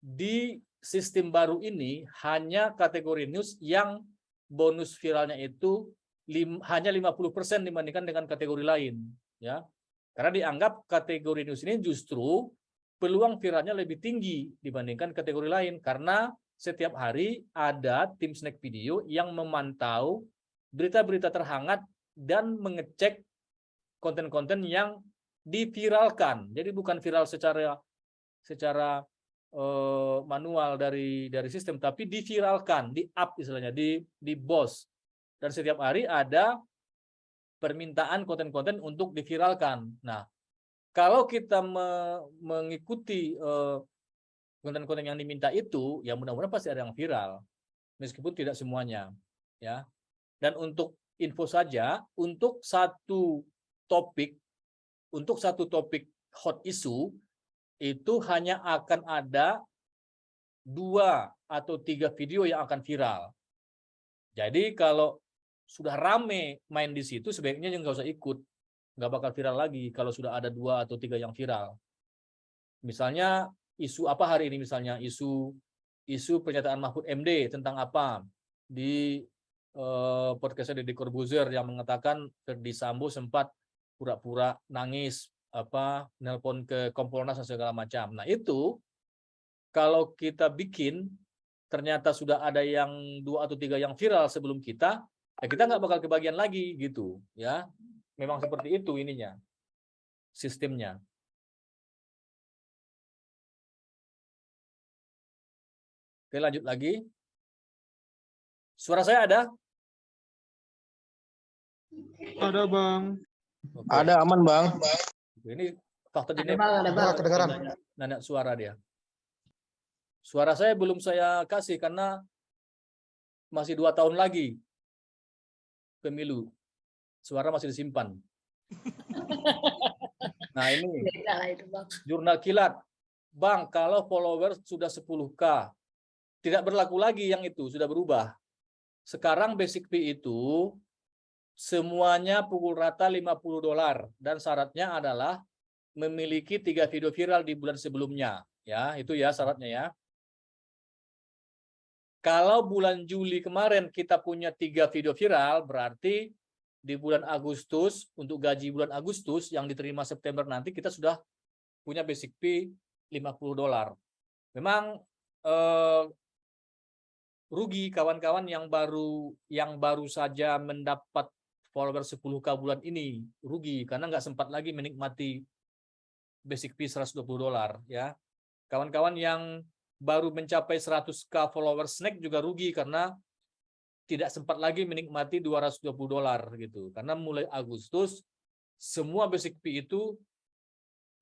di sistem baru ini hanya kategori news yang bonus viralnya itu lim, hanya 50% dibandingkan dengan kategori lain, ya. Karena dianggap kategori news ini justru peluang viralnya lebih tinggi dibandingkan kategori lain karena setiap hari ada tim snack video yang memantau berita-berita terhangat dan mengecek konten-konten yang diviralkan. Jadi bukan viral secara secara eh, manual dari dari sistem tapi diviralkan, di up istilahnya, di di BOS. Dan setiap hari ada permintaan konten-konten untuk diviralkan. Nah, kalau kita me- mengikuti eh, konten-konten yang diminta itu, ya mudah-mudahan pasti ada yang viral. Meskipun tidak semuanya, ya. Dan untuk info saja, untuk satu topik, untuk satu topik hot issue, itu hanya akan ada dua atau tiga video yang akan viral. Jadi kalau sudah rame main di situ, sebaiknya jangan nggak usah ikut. Nggak bakal viral lagi kalau sudah ada dua atau tiga yang viral. Misalnya isu apa hari ini misalnya, isu isu pernyataan Mahfud MD tentang apa di eh, podcastnya Deddy Corbuzier yang mengatakan Ferdi Sambo sempat pura-pura nangis apa nelpon ke Kompolnas dan segala macam. Nah itu kalau kita bikin ternyata sudah ada yang dua atau tiga yang viral sebelum kita, ya kita nggak bakal kebagian lagi gitu ya. Memang seperti itu ininya sistemnya. Oke lanjut lagi. Suara saya ada? Ada bang. Oke. Ada aman bang. Ini faktor jenis. Nah, kedengaran. nanya suara dia. Suara saya belum saya kasih karena masih dua tahun lagi pemilu. Suara masih disimpan. *laughs* Nah ini jurnal kilat. Bang, kalau followers sudah 10K, tidak berlaku lagi yang itu, sudah berubah. Sekarang basic fee itu semuanya pukul rata 50 dolar dan syaratnya adalah memiliki tiga video viral di bulan sebelumnya. Ya, itu ya syaratnya ya. Kalau bulan Juli kemarin kita punya tiga video viral, berarti di bulan Agustus, untuk gaji bulan Agustus yang diterima September nanti kita sudah punya basic fee 50 dolar. Memang eh, rugi kawan-kawan yang baru yang baru saja mendapat follower 10k bulan ini rugi karena nggak sempat lagi menikmati basic fee 120 dolar ya. Kawan-kawan yang baru mencapai 100k follower snack juga rugi karena tidak sempat lagi menikmati 220 dolar gitu. Karena mulai Agustus semua basic fee itu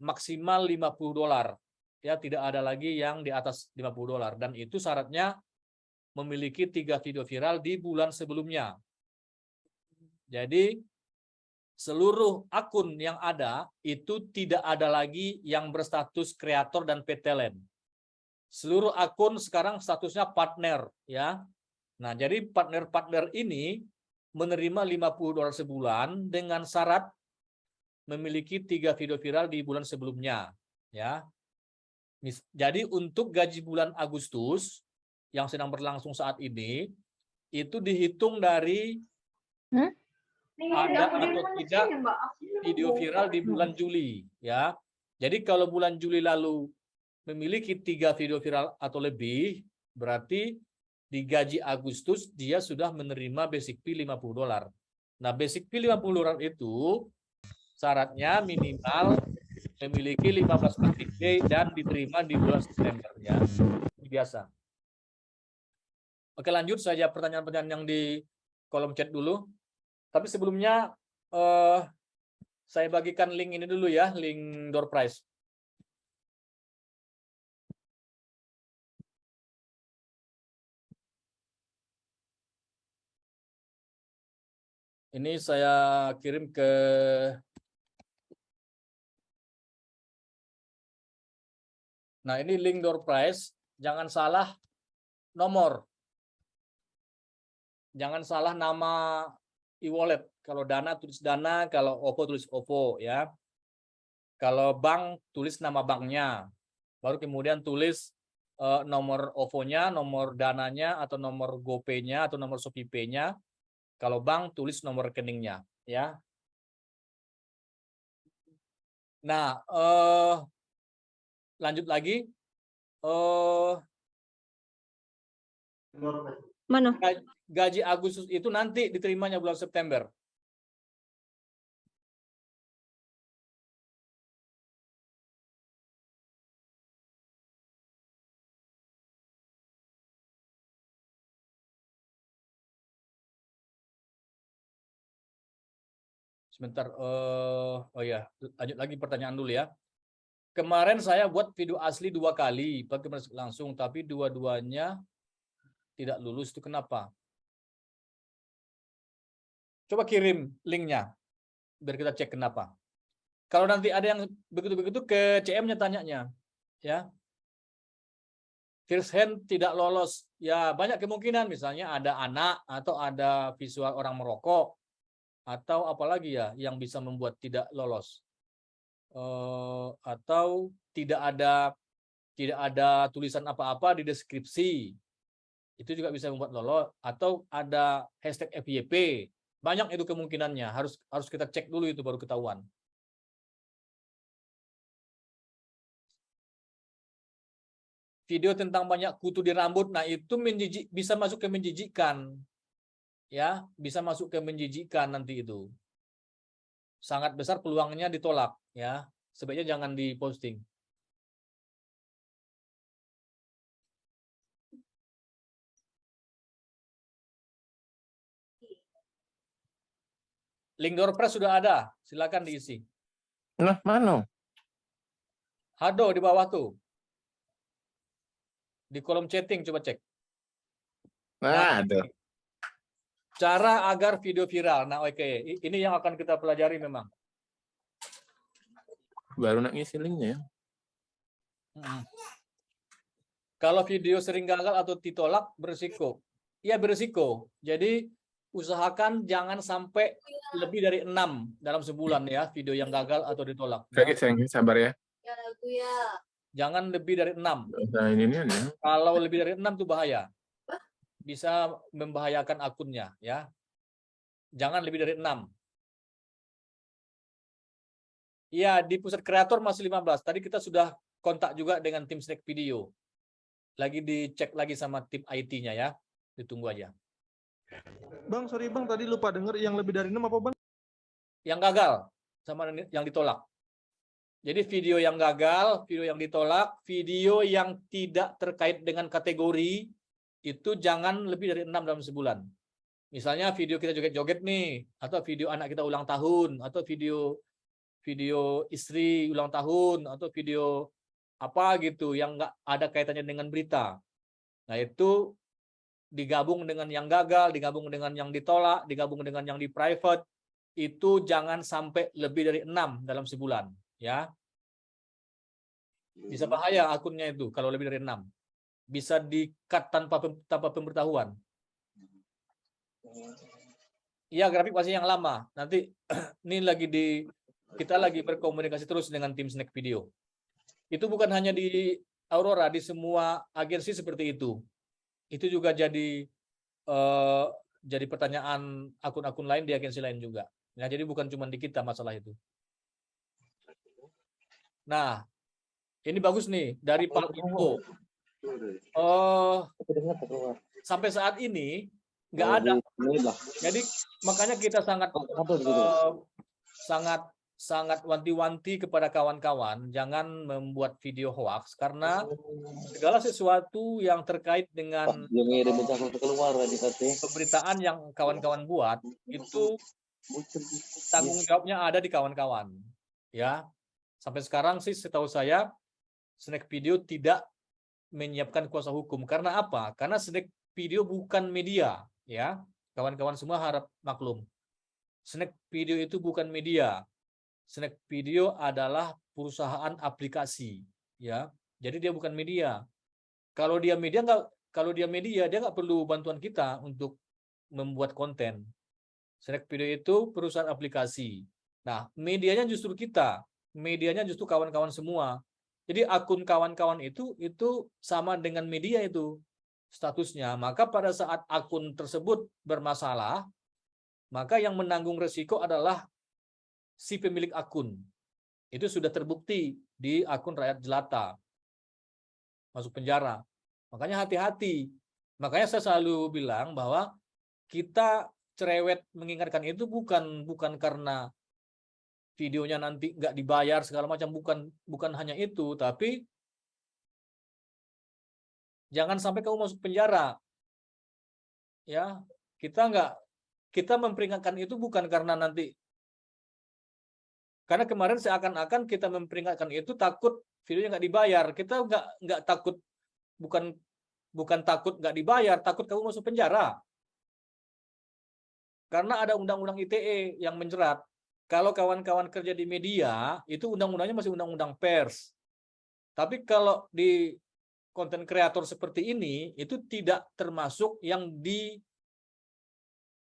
maksimal 50 dolar. Ya, tidak ada lagi yang di atas 50 dolar dan itu syaratnya memiliki tiga video viral di bulan sebelumnya. Jadi seluruh akun yang ada itu tidak ada lagi yang berstatus kreator dan PTLN. Seluruh akun sekarang statusnya partner ya. Nah, jadi partner-partner ini menerima 50 dolar sebulan dengan syarat memiliki tiga video viral di bulan sebelumnya ya. Jadi untuk gaji bulan Agustus yang sedang berlangsung saat ini itu dihitung dari ada atau tidak video viral di bulan Juli ya. Jadi kalau bulan Juli lalu memiliki tiga video viral atau lebih berarti di gaji Agustus dia sudah menerima basic fee 50 dolar. Nah, basic fee 50 dolar itu syaratnya minimal memiliki 15 KTP dan diterima di bulan September ya. Biasa. Oke, lanjut saja pertanyaan-pertanyaan yang di kolom chat dulu. Tapi sebelumnya eh, saya bagikan link ini dulu ya, link door prize. Ini saya kirim ke Nah, ini link door prize. Jangan salah nomor. Jangan salah nama e-wallet. Kalau Dana tulis Dana, kalau OVO tulis OVO ya. Kalau bank tulis nama banknya. Baru kemudian tulis eh, nomor OVO-nya, nomor dananya atau nomor GoPay-nya atau nomor Shopee Pay-nya. Kalau bank tulis nomor rekeningnya ya. Nah, eh lanjut lagi. Eh Mana? gaji Agustus itu nanti diterimanya bulan September. Sebentar, eh oh ya, lanjut lagi pertanyaan dulu ya. Kemarin saya buat video asli dua kali, pakai langsung, tapi dua-duanya tidak lulus itu kenapa? Coba kirim linknya, biar kita cek kenapa. Kalau nanti ada yang begitu-begitu ke CM-nya tanyanya, ya. First hand tidak lolos, ya banyak kemungkinan misalnya ada anak atau ada visual orang merokok atau apalagi ya yang bisa membuat tidak lolos eh, atau tidak ada tidak ada tulisan apa-apa di deskripsi itu juga bisa membuat lolos atau ada hashtag FYP banyak itu kemungkinannya. Harus harus kita cek dulu itu baru ketahuan. Video tentang banyak kutu di rambut nah itu menjijik bisa masuk ke menjijikkan ya bisa masuk ke menjijikkan nanti itu. Sangat besar peluangnya ditolak ya. Sebaiknya jangan diposting link door press sudah ada silakan diisi Nah, mana? Hado di bawah tuh di kolom chatting coba cek Nah, ada. cara agar video viral nah oke I- ini yang akan kita pelajari memang Baru nak ngisi linknya ya. Kalau video sering gagal atau ditolak berisiko. Iya berisiko. Jadi usahakan jangan sampai lebih dari enam dalam sebulan ya video yang gagal atau ditolak. ya. Oke, sayang, sabar ya. Jangan lebih dari enam. Nah, ini nih ya. Kalau lebih dari enam itu bahaya. Bisa membahayakan akunnya ya. Jangan lebih dari enam. Iya, di pusat kreator masih 15. Tadi kita sudah kontak juga dengan tim Snack Video. Lagi dicek lagi sama tim IT-nya ya. Ditunggu aja. Bang, sorry bang, tadi lupa denger yang lebih dari enam apa bang? Yang gagal sama yang ditolak. Jadi video yang gagal, video yang ditolak, video yang tidak terkait dengan kategori itu jangan lebih dari enam dalam sebulan. Misalnya video kita joget-joget nih, atau video anak kita ulang tahun, atau video video istri ulang tahun, atau video apa gitu yang nggak ada kaitannya dengan berita. Nah itu digabung dengan yang gagal, digabung dengan yang ditolak, digabung dengan yang di private, itu jangan sampai lebih dari enam dalam sebulan, ya. Bisa bahaya akunnya itu kalau lebih dari enam. Bisa di-cut tanpa tanpa pemberitahuan. Iya, grafik pasti yang lama. Nanti *clears throat* ini lagi di kita lagi berkomunikasi terus dengan tim Snack Video. Itu bukan hanya di Aurora, di semua agensi seperti itu. Itu juga jadi eh, jadi pertanyaan akun-akun lain di agensi lain juga. Nah, jadi bukan cuma di kita masalah itu. Nah, ini bagus nih dari Pak Info. Oh, sampai saat ini nggak ada. Jadi makanya kita sangat eh, sangat sangat wanti-wanti kepada kawan-kawan jangan membuat video hoax karena segala sesuatu yang terkait dengan pemberitaan yang kawan-kawan buat itu tanggung jawabnya ada di kawan-kawan ya. Sampai sekarang sih setahu saya snack video tidak menyiapkan kuasa hukum. Karena apa? Karena snack video bukan media ya. Kawan-kawan semua harap maklum. Snack video itu bukan media snack video adalah perusahaan aplikasi ya. Jadi dia bukan media. Kalau dia media nggak kalau dia media dia nggak perlu bantuan kita untuk membuat konten. Snack video itu perusahaan aplikasi. Nah medianya justru kita medianya justru kawan-kawan semua. Jadi akun kawan-kawan itu itu sama dengan media itu statusnya. Maka pada saat akun tersebut bermasalah maka yang menanggung resiko adalah si pemilik akun. Itu sudah terbukti di akun rakyat jelata. masuk penjara. Makanya hati-hati. Makanya saya selalu bilang bahwa kita cerewet mengingatkan itu bukan bukan karena videonya nanti nggak dibayar segala macam bukan bukan hanya itu tapi jangan sampai kamu masuk penjara ya kita nggak kita memperingatkan itu bukan karena nanti karena kemarin seakan-akan kita memperingatkan itu takut videonya nggak dibayar. Kita nggak nggak takut bukan bukan takut nggak dibayar takut kamu masuk penjara. Karena ada undang-undang ITE yang menjerat kalau kawan-kawan kerja di media itu undang-undangnya masih undang-undang pers. Tapi kalau di konten kreator seperti ini itu tidak termasuk yang di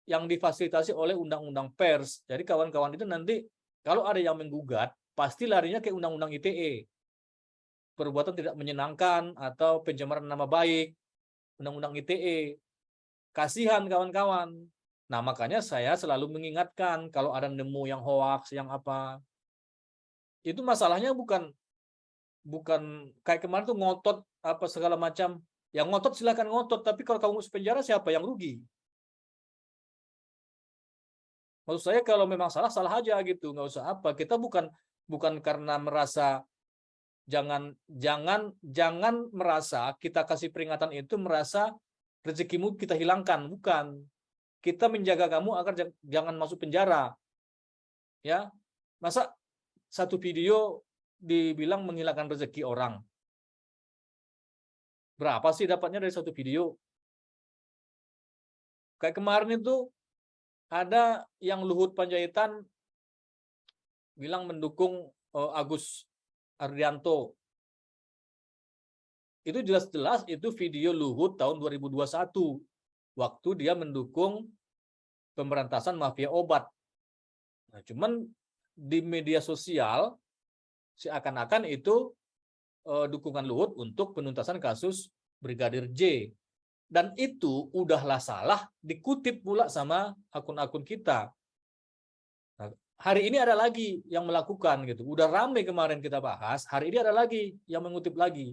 yang difasilitasi oleh undang-undang pers. Jadi kawan-kawan itu nanti kalau ada yang menggugat pasti larinya ke undang-undang ITE. Perbuatan tidak menyenangkan atau pencemaran nama baik, undang-undang ITE. Kasihan kawan-kawan. Nah, makanya saya selalu mengingatkan kalau ada nemu yang hoax, yang apa. Itu masalahnya bukan bukan kayak kemarin tuh ngotot apa segala macam. Yang ngotot silakan ngotot, tapi kalau kamu penjara siapa yang rugi? Maksud saya kalau memang salah salah aja gitu, nggak usah apa. Kita bukan bukan karena merasa jangan jangan jangan merasa kita kasih peringatan itu merasa rezekimu kita hilangkan, bukan. Kita menjaga kamu agar jangan masuk penjara. Ya. Masa satu video dibilang menghilangkan rezeki orang. Berapa sih dapatnya dari satu video? Kayak kemarin itu ada yang Luhut Panjaitan bilang mendukung uh, Agus Ardianto. Itu jelas-jelas itu video Luhut tahun 2021 waktu dia mendukung pemberantasan mafia obat. Nah, cuman di media sosial seakan-akan itu uh, dukungan Luhut untuk penuntasan kasus Brigadir J dan itu udahlah salah dikutip pula sama akun-akun kita. Nah, hari ini ada lagi yang melakukan gitu. Udah ramai kemarin kita bahas, hari ini ada lagi yang mengutip lagi.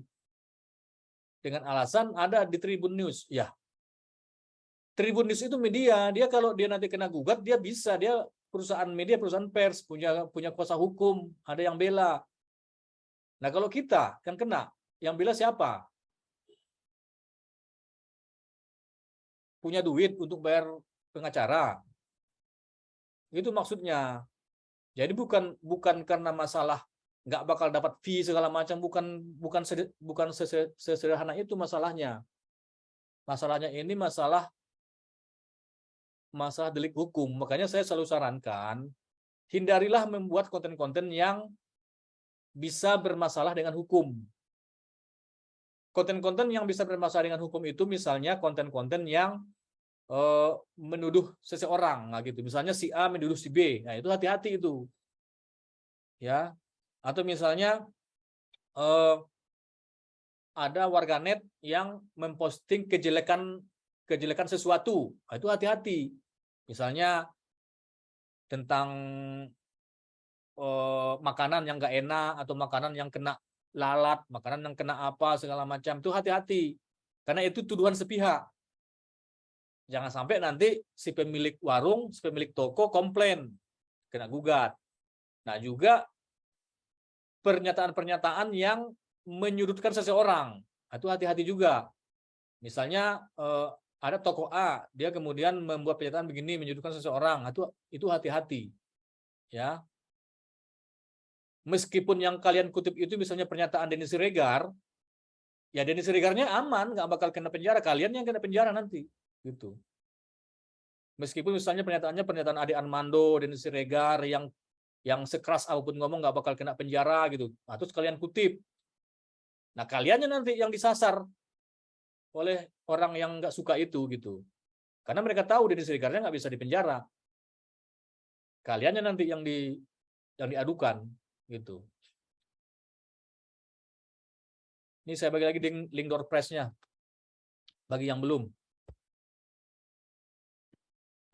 Dengan alasan ada di Tribun News. Ya. Tribun News itu media, dia kalau dia nanti kena gugat dia bisa, dia perusahaan media, perusahaan pers, punya punya kuasa hukum, ada yang bela. Nah, kalau kita kan kena, yang bela siapa? Punya duit untuk bayar pengacara. Itu maksudnya. Jadi bukan bukan karena masalah nggak bakal dapat fee segala macam bukan bukan bukan sesederhana itu masalahnya. Masalahnya ini masalah masalah delik hukum. Makanya saya selalu sarankan hindarilah membuat konten-konten yang bisa bermasalah dengan hukum. Konten-konten yang bisa bermasalah dengan hukum itu misalnya konten-konten yang uh, menuduh seseorang, nah gitu. Misalnya si A menuduh si B, nah itu hati-hati itu, ya. Atau misalnya uh, ada warganet yang memposting kejelekan kejelekan sesuatu, nah, itu hati-hati. Misalnya tentang uh, makanan yang nggak enak atau makanan yang kena lalat, makanan yang kena apa, segala macam, itu hati-hati. Karena itu tuduhan sepihak. Jangan sampai nanti si pemilik warung, si pemilik toko komplain, kena gugat. Nah juga pernyataan-pernyataan yang menyudutkan seseorang, itu hati-hati juga. Misalnya eh, ada toko A, dia kemudian membuat pernyataan begini menyudutkan seseorang, itu itu hati-hati. Ya, meskipun yang kalian kutip itu misalnya pernyataan Denis Siregar, ya Denis Siregarnya aman, nggak bakal kena penjara. Kalian yang kena penjara nanti, gitu. Meskipun misalnya pernyataannya pernyataan Ade Armando, Denis Siregar yang yang sekeras apa pun ngomong nggak bakal kena penjara gitu. Nah, terus kalian kutip. Nah, kaliannya nanti yang disasar oleh orang yang nggak suka itu gitu. Karena mereka tahu Denis Siregarnya nggak bisa dipenjara. Kaliannya nanti yang di yang diadukan gitu. Ini saya bagi lagi link, link door press-nya bagi yang belum.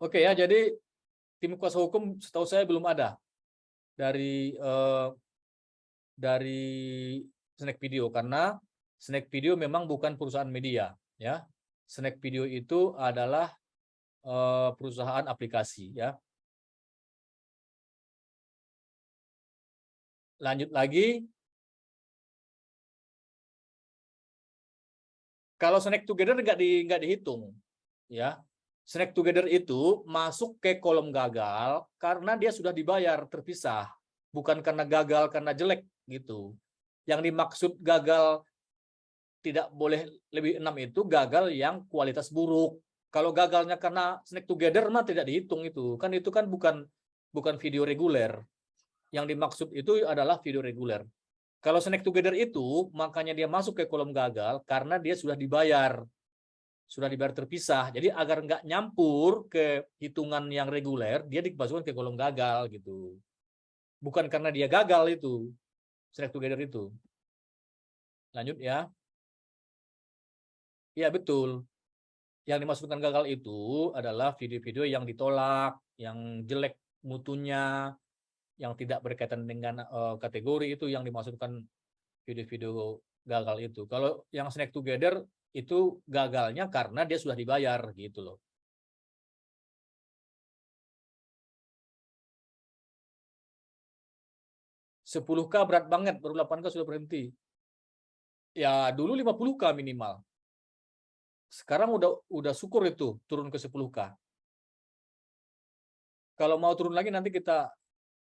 Oke ya, jadi tim kuasa hukum setahu saya belum ada dari eh, dari snack video karena Snack Video memang bukan perusahaan media, ya. Snack Video itu adalah eh, perusahaan aplikasi, ya. Lanjut lagi. Kalau snack together nggak di nggak dihitung, ya. Snack together itu masuk ke kolom gagal karena dia sudah dibayar terpisah, bukan karena gagal karena jelek gitu. Yang dimaksud gagal tidak boleh lebih enam itu gagal yang kualitas buruk. Kalau gagalnya karena snack together mah tidak dihitung itu. Kan itu kan bukan bukan video reguler. Yang dimaksud itu adalah video reguler. Kalau snack together itu makanya dia masuk ke kolom gagal karena dia sudah dibayar. Sudah dibayar terpisah. Jadi agar nggak nyampur ke hitungan yang reguler, dia dimasukkan ke kolom gagal gitu. Bukan karena dia gagal itu. Snack together itu. Lanjut ya. Iya betul. Yang dimasukkan gagal itu adalah video-video yang ditolak, yang jelek mutunya, yang tidak berkaitan dengan eh, kategori itu yang dimasukkan video-video gagal itu. Kalau yang snack together itu gagalnya karena dia sudah dibayar gitu loh. Sepuluh k berat banget, baru 8K sudah berhenti. Ya dulu 50K minimal. Sekarang udah udah syukur itu turun ke 10K. Kalau mau turun lagi nanti kita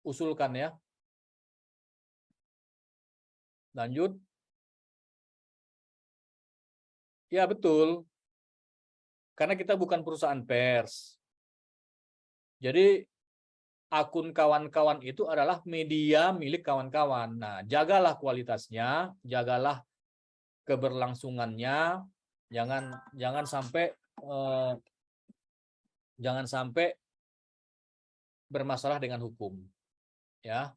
usulkan ya. Lanjut. Ya betul. Karena kita bukan perusahaan pers. Jadi akun kawan-kawan itu adalah media milik kawan-kawan. Nah, jagalah kualitasnya, jagalah keberlangsungannya, jangan jangan sampai eh, jangan sampai bermasalah dengan hukum ya.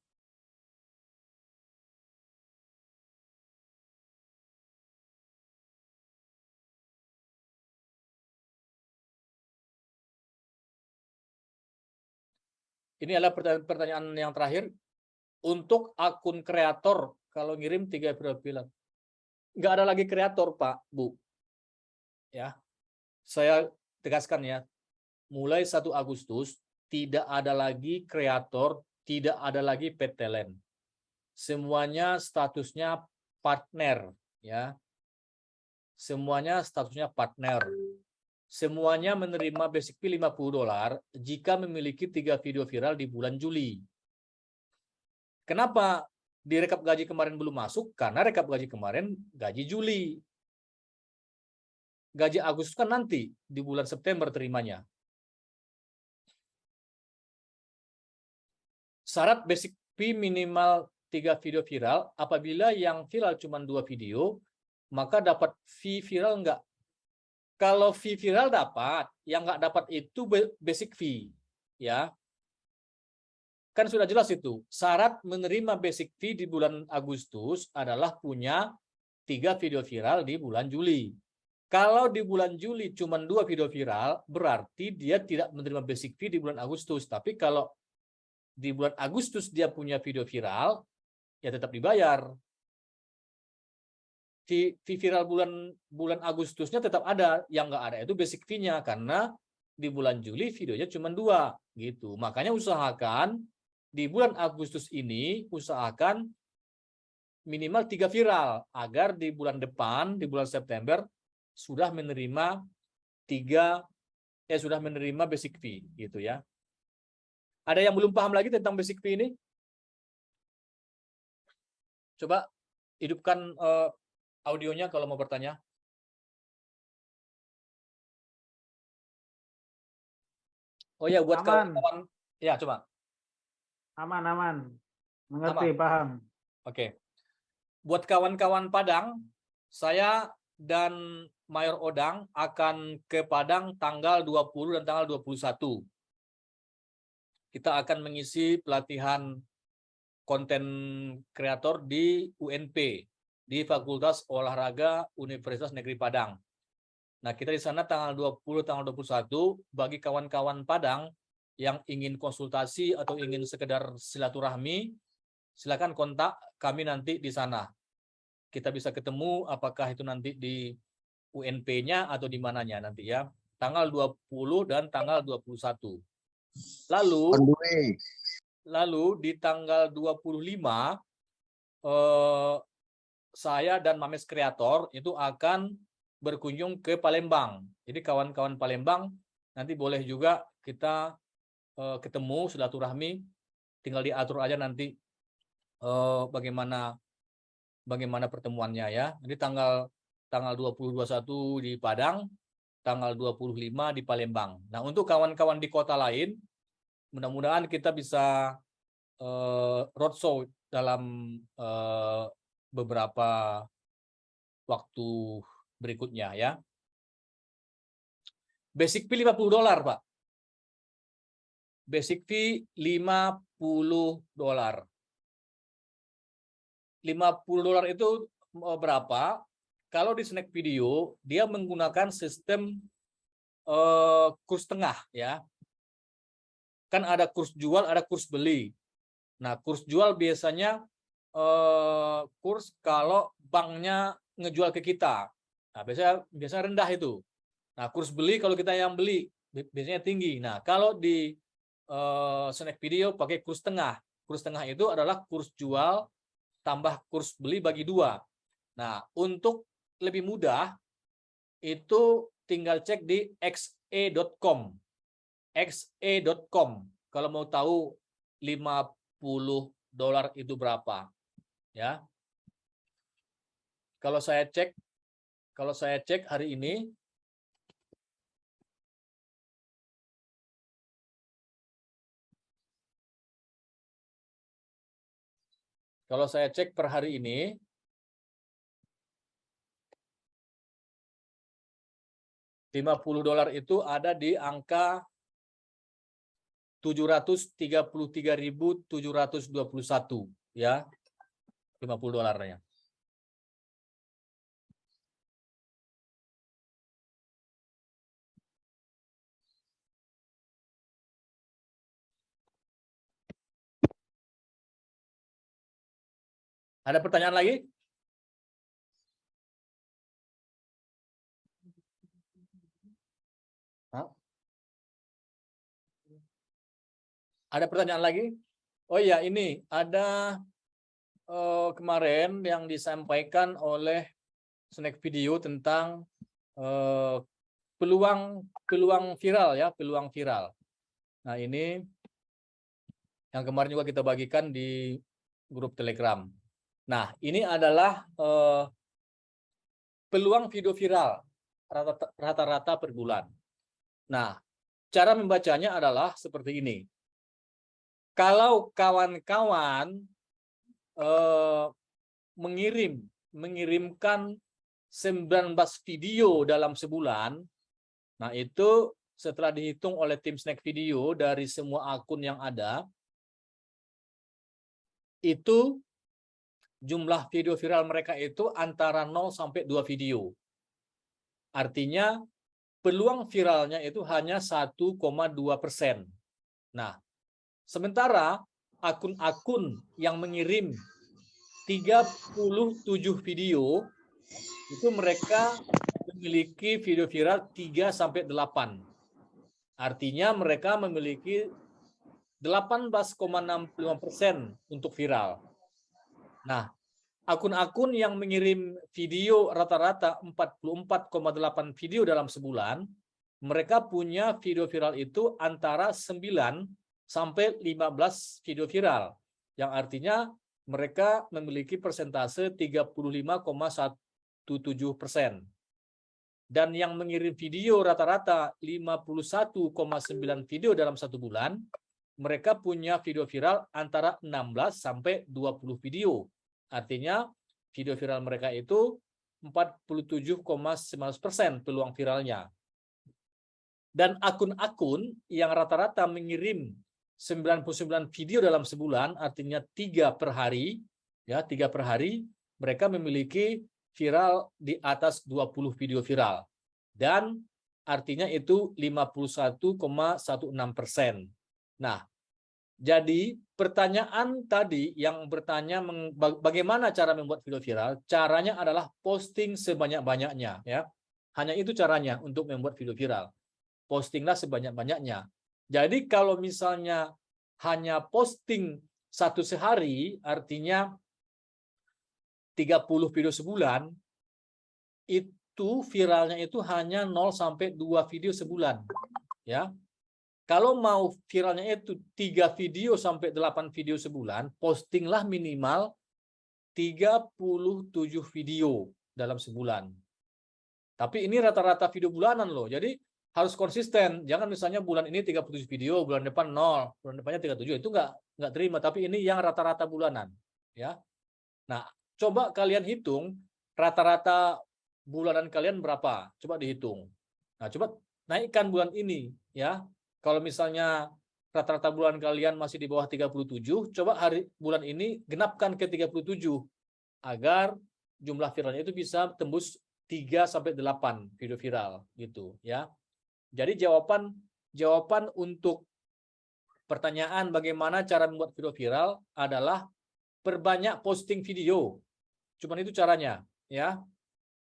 Ini adalah pertanyaan, yang terakhir. Untuk akun kreator kalau ngirim tiga film nggak ada lagi kreator pak bu. Ya. Saya tegaskan ya. Mulai 1 Agustus tidak ada lagi kreator tidak ada lagi PTLN semuanya statusnya partner ya. Semuanya statusnya partner. Semuanya menerima basic fee 50 dolar jika memiliki tiga video viral di bulan Juli. Kenapa di rekap gaji kemarin belum masuk? Karena rekap gaji kemarin gaji Juli. Gaji Agustus kan nanti di bulan September terimanya. Syarat basic fee minimal tiga video viral. Apabila yang viral cuma dua video, maka dapat fee viral enggak? Kalau fee viral dapat, yang enggak dapat itu basic fee, ya. Kan sudah jelas itu. Syarat menerima basic fee di bulan Agustus adalah punya tiga video viral di bulan Juli. Kalau di bulan Juli cuma dua video viral, berarti dia tidak menerima basic fee di bulan Agustus. Tapi kalau di bulan Agustus dia punya video viral, ya tetap dibayar. Fee viral bulan bulan Agustusnya tetap ada, yang nggak ada itu basic fee-nya karena di bulan Juli videonya cuma dua gitu. Makanya usahakan di bulan Agustus ini usahakan minimal tiga viral agar di bulan depan di bulan September sudah menerima tiga eh sudah menerima basic fee gitu ya. Ada yang belum paham lagi tentang basic fee ini? Coba hidupkan uh, audionya kalau mau bertanya. Oh ya buat kawan-kawan ya coba. Aman, aman. Mengerti, aman. paham. Oke. Buat kawan-kawan Padang, saya dan Mayor Odang akan ke Padang tanggal 20 dan tanggal 21. Kita akan mengisi pelatihan konten kreator di UNP, di Fakultas Olahraga Universitas Negeri Padang. Nah, kita di sana tanggal 20, tanggal 21, bagi kawan-kawan Padang yang ingin konsultasi atau ingin sekedar silaturahmi, silakan kontak kami nanti di sana. kita bisa ketemu apakah itu nanti di UNP-nya atau di mananya nanti ya. Tanggal 20 dan tanggal 21. Lalu lalu di tanggal 25 eh, saya dan Mames Kreator itu akan berkunjung ke Palembang. Jadi kawan-kawan Palembang nanti boleh juga kita eh, ketemu silaturahmi tinggal diatur aja nanti eh, bagaimana bagaimana pertemuannya ya. Jadi tanggal tanggal 20 21 di Padang, tanggal 25 di Palembang. Nah, untuk kawan-kawan di kota lain mudah-mudahan kita bisa eh, roadshow dalam eh, beberapa waktu berikutnya ya. Basic fee 50 dolar, Pak. Basic fee 50 dolar. 50 dolar itu eh, berapa? Kalau di snack video dia menggunakan sistem eh, kurs tengah ya. Kan ada kurs jual, ada kurs beli. Nah, kurs jual biasanya eh, kurs kalau banknya ngejual ke kita. Nah, biasanya biasanya rendah itu. Nah, kurs beli kalau kita yang beli bi- biasanya tinggi. Nah, kalau di eh, snack video pakai kurs tengah. Kurs tengah itu adalah kurs jual tambah kurs beli bagi dua. Nah, untuk lebih mudah itu tinggal cek di xe.com. xe.com. Kalau mau tahu 50 dolar itu berapa. Ya. Kalau saya cek kalau saya cek hari ini Kalau saya cek per hari ini, lima puluh dolar itu ada di angka tujuh ratus tiga puluh tiga ribu tujuh ratus dua puluh satu, ya, lima puluh dolarnya. Ada pertanyaan lagi? Ada pertanyaan lagi? Oh iya, ini ada eh, kemarin yang disampaikan oleh snack video tentang eh, peluang peluang viral ya, peluang viral. Nah, ini yang kemarin juga kita bagikan di grup Telegram. Nah, ini adalah eh, peluang video viral rata- rata-rata per bulan. Nah, cara membacanya adalah seperti ini. Kalau kawan-kawan eh, mengirim mengirimkan 19 video dalam sebulan, nah itu setelah dihitung oleh tim Snack Video dari semua akun yang ada, itu jumlah video viral mereka itu antara 0 sampai 2 video. Artinya peluang viralnya itu hanya 1,2 persen. Nah, sementara akun-akun yang mengirim 37 video itu mereka memiliki video viral 3 sampai 8. Artinya mereka memiliki 18,65 persen untuk viral. Nah, akun-akun yang mengirim video rata-rata 44,8 video dalam sebulan, mereka punya video viral itu antara 9 sampai 15 video viral. Yang artinya mereka memiliki persentase 35,17 persen. Dan yang mengirim video rata-rata 51,9 video dalam satu bulan, mereka punya video viral antara 16 sampai 20 video. Artinya video viral mereka itu 47,19 persen peluang viralnya. Dan akun-akun yang rata-rata mengirim 99 video dalam sebulan, artinya tiga per hari, ya tiga per hari, mereka memiliki viral di atas 20 video viral. Dan artinya itu 51,16 persen. Nah, Jadi pertanyaan tadi yang bertanya bagaimana cara membuat video viral, caranya adalah posting sebanyak-banyaknya ya. Hanya itu caranya untuk membuat video viral. Postinglah sebanyak-banyaknya. Jadi kalau misalnya hanya posting satu sehari artinya 30 video sebulan itu viralnya itu hanya 0 sampai 2 video sebulan ya. Kalau mau viralnya itu 3 video sampai 8 video sebulan, postinglah minimal 37 video dalam sebulan. Tapi ini rata-rata video bulanan loh. Jadi harus konsisten. Jangan misalnya bulan ini 37 video, bulan depan 0, bulan depannya 37. Itu nggak nggak terima. Tapi ini yang rata-rata bulanan. Ya. Nah, coba kalian hitung rata-rata bulanan kalian berapa? Coba dihitung. Nah, coba naikkan bulan ini ya. Kalau misalnya rata-rata bulan kalian masih di bawah 37, coba hari bulan ini genapkan ke 37 agar jumlah viralnya itu bisa tembus 3 sampai 8 video viral gitu ya. Jadi jawaban jawaban untuk pertanyaan bagaimana cara membuat video viral adalah perbanyak posting video. Cuman itu caranya ya.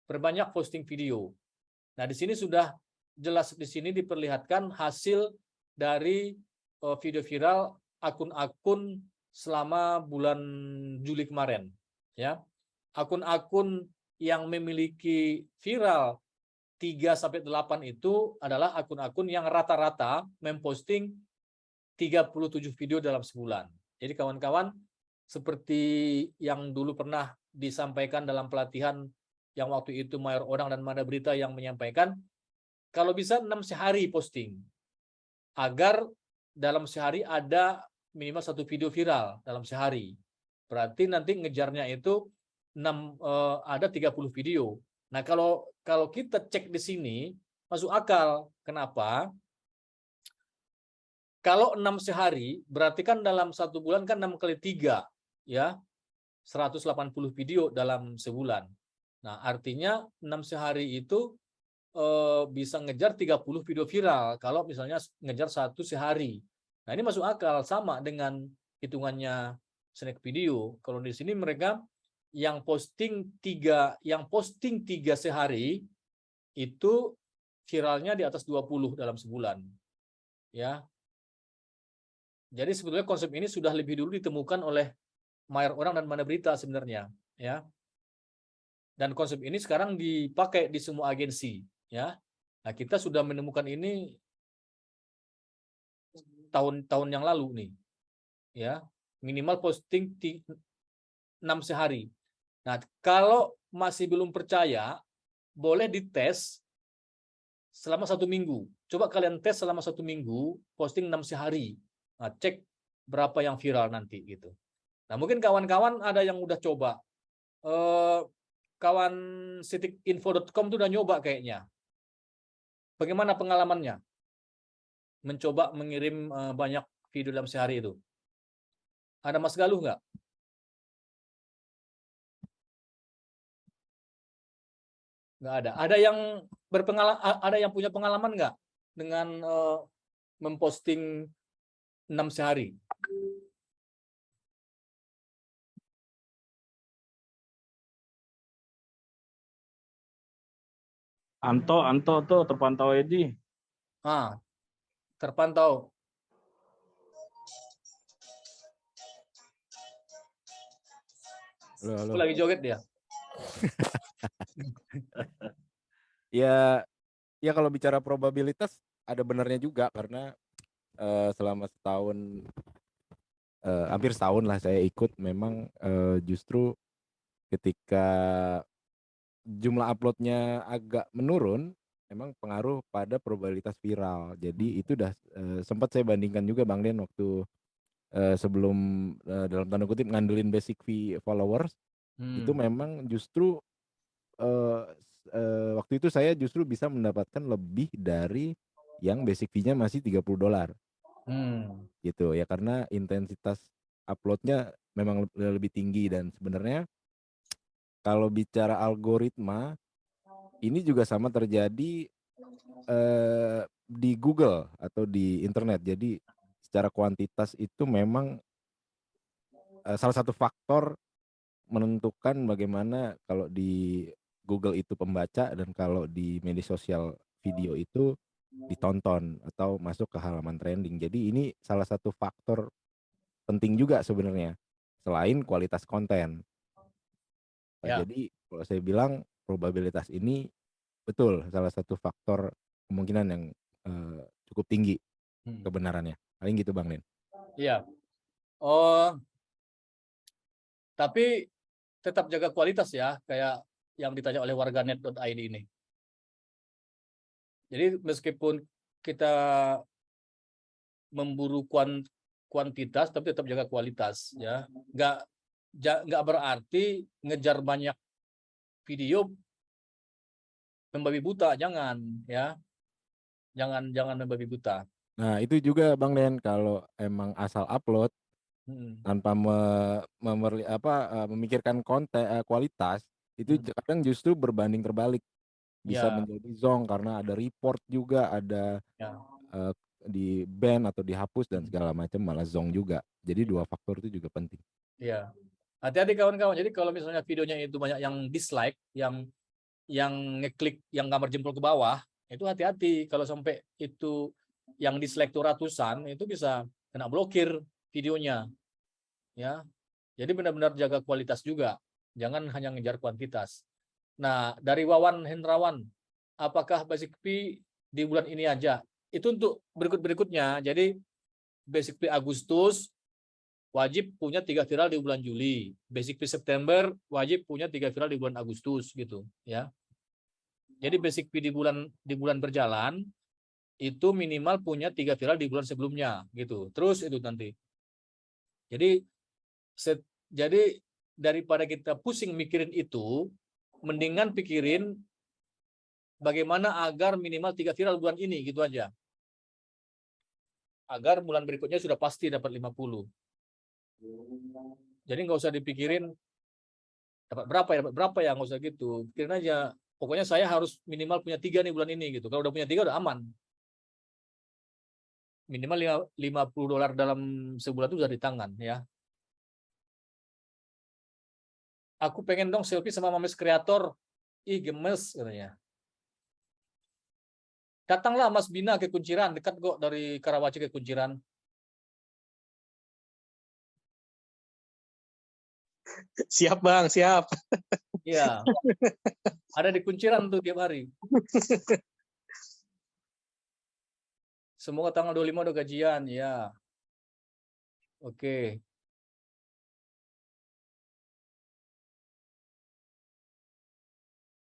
Perbanyak posting video. Nah, di sini sudah jelas di sini diperlihatkan hasil dari uh, video viral akun-akun selama bulan Juli kemarin ya. Akun-akun yang memiliki viral 3 sampai 8 itu adalah akun-akun yang rata-rata memposting 37 video dalam sebulan. Jadi kawan-kawan seperti yang dulu pernah disampaikan dalam pelatihan yang waktu itu Mayor Odang dan Mada Berita yang menyampaikan kalau bisa 6 sehari posting agar dalam sehari ada minimal satu video viral dalam sehari. Berarti nanti ngejarnya itu 6 eh, ada 30 video. Nah, kalau kalau kita cek di sini masuk akal. Kenapa? Kalau 6 sehari berarti kan dalam satu bulan kan 6 kali 3 ya. 180 video dalam sebulan. Nah, artinya 6 sehari itu eh, bisa ngejar 30 video viral kalau misalnya ngejar satu sehari. Nah, ini masuk akal sama dengan hitungannya snack video. Kalau di sini mereka yang posting tiga yang posting tiga sehari itu viralnya di atas 20 dalam sebulan. Ya. Jadi sebetulnya konsep ini sudah lebih dulu ditemukan oleh Mayor Orang dan Mana Berita sebenarnya, ya. Dan konsep ini sekarang dipakai di semua agensi, ya. Nah, kita sudah menemukan ini tahun-tahun yang lalu nih. Ya, minimal posting 6 sehari. Nah, kalau masih belum percaya, boleh dites selama satu minggu. Coba kalian tes selama satu minggu, posting 6 sehari. Nah, cek berapa yang viral nanti gitu. Nah, mungkin kawan-kawan ada yang udah coba. Eh, kawan sitikinfo.com itu udah nyoba kayaknya. Bagaimana pengalamannya? Mencoba mengirim eh, banyak video dalam sehari itu. Ada Mas Galuh nggak? Nggak ada. Ada yang berpengalaman, ada yang punya pengalaman nggak dengan eh, memposting 6 sehari? Anto, Anto tuh terpantau Edi. Ah, terpantau. Halo, halo. Aku lagi joget dia. *laughs* Ya, ya kalau bicara probabilitas ada benarnya juga karena eh, selama setahun, eh, hampir setahun lah saya ikut memang eh, justru ketika jumlah uploadnya agak menurun, memang pengaruh pada probabilitas viral. Jadi itu udah eh, sempat saya bandingkan juga Bang Den waktu eh, sebelum eh, dalam tanda kutip ngandelin basic fee followers itu Hmm. memang justru eh, waktu itu saya justru bisa mendapatkan lebih dari yang basic fee-nya masih 30 dolar. Hmm. gitu ya karena intensitas uploadnya memang le- lebih tinggi. Dan sebenarnya kalau bicara algoritma ini juga sama terjadi eh, di Google atau di internet. Jadi secara kuantitas itu memang eh, salah satu faktor menentukan bagaimana kalau di Google itu pembaca dan kalau di media sosial video itu ditonton atau masuk ke halaman trending. Jadi ini salah satu faktor penting juga sebenarnya selain kualitas konten. Nah, Ya. Jadi kalau saya bilang probabilitas ini betul salah satu faktor kemungkinan yang eh, cukup tinggi Hmm. kebenarannya. Paling gitu Bang Nen. Iya. Oh, tapi tetap jaga kualitas ya, kayak yang ditanya oleh warganet.id ini. Jadi meskipun kita memburu kuan- kuantitas, tapi tetap jaga kualitas ya. Nggak ja- nggak berarti ngejar banyak video membabi buta, jangan ya. Jangan jangan membabi buta. Nah, itu juga Bang Den kalau emang asal upload Hmm. tanpa me- memerli- apa eh, memikirkan konten eh, kualitas itu Hmm. kadang justru berbanding terbalik bisa Ya. menjadi zong karena ada report juga ada Ya. eh, di ban atau dihapus dan Hmm. segala macam malah zong juga jadi dua faktor itu juga penting Iya. Hati-hati kawan-kawan. Jadi kalau misalnya videonya itu banyak yang dislike, yang yang ngeklik yang gambar jempol ke bawah, itu hati-hati kalau sampai itu yang dislike itu ratusan, itu bisa kena blokir videonya. Ya. Jadi benar-benar jaga kualitas juga. Jangan hanya ngejar kuantitas. Nah, dari Wawan Hendrawan, apakah Basic P di bulan ini aja? Itu untuk berikut-berikutnya. Jadi Basic P Agustus wajib punya tiga viral di bulan Juli. Basic P September wajib punya tiga viral di bulan Agustus gitu ya. Jadi basic P di bulan di bulan berjalan itu minimal punya tiga viral di bulan sebelumnya gitu. Terus itu nanti. Jadi set, jadi daripada kita pusing mikirin itu, mendingan pikirin bagaimana agar minimal tiga viral bulan ini gitu aja. Agar bulan berikutnya sudah pasti dapat 50. Jadi nggak usah dipikirin dapat berapa ya, dapat berapa ya, nggak usah gitu. Pikirin aja, pokoknya saya harus minimal punya tiga nih bulan ini gitu. Kalau udah punya tiga udah aman. Minimal lima- 50 dolar dalam sebulan itu udah di tangan ya. Aku pengen dong selfie sama mames kreator. Ih gemes katanya. Datanglah Mas Bina ke Kunciran, dekat kok dari Karawaci ke Kunciran. Siap bang, siap. Iya. Ada di kunciran tuh tiap hari. Semoga tanggal 25 udah gajian, ya. Oke.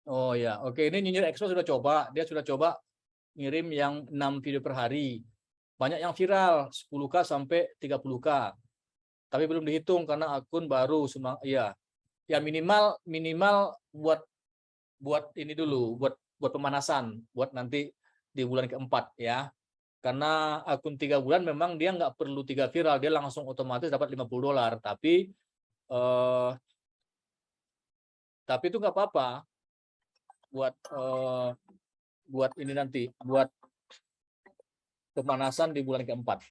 Oh ya, oke ini nyinyir Expo sudah coba, dia sudah coba ngirim yang 6 video per hari. Banyak yang viral, 10k sampai 30k. Tapi belum dihitung karena akun baru semang iya. Ya minimal minimal buat buat ini dulu, buat buat pemanasan, buat nanti di bulan keempat ya. Karena akun tiga bulan memang dia nggak perlu tiga viral, dia langsung otomatis dapat 50 dolar. Tapi eh, tapi itu nggak apa-apa buat eh, buat ini nanti, buat pemanasan di bulan keempat.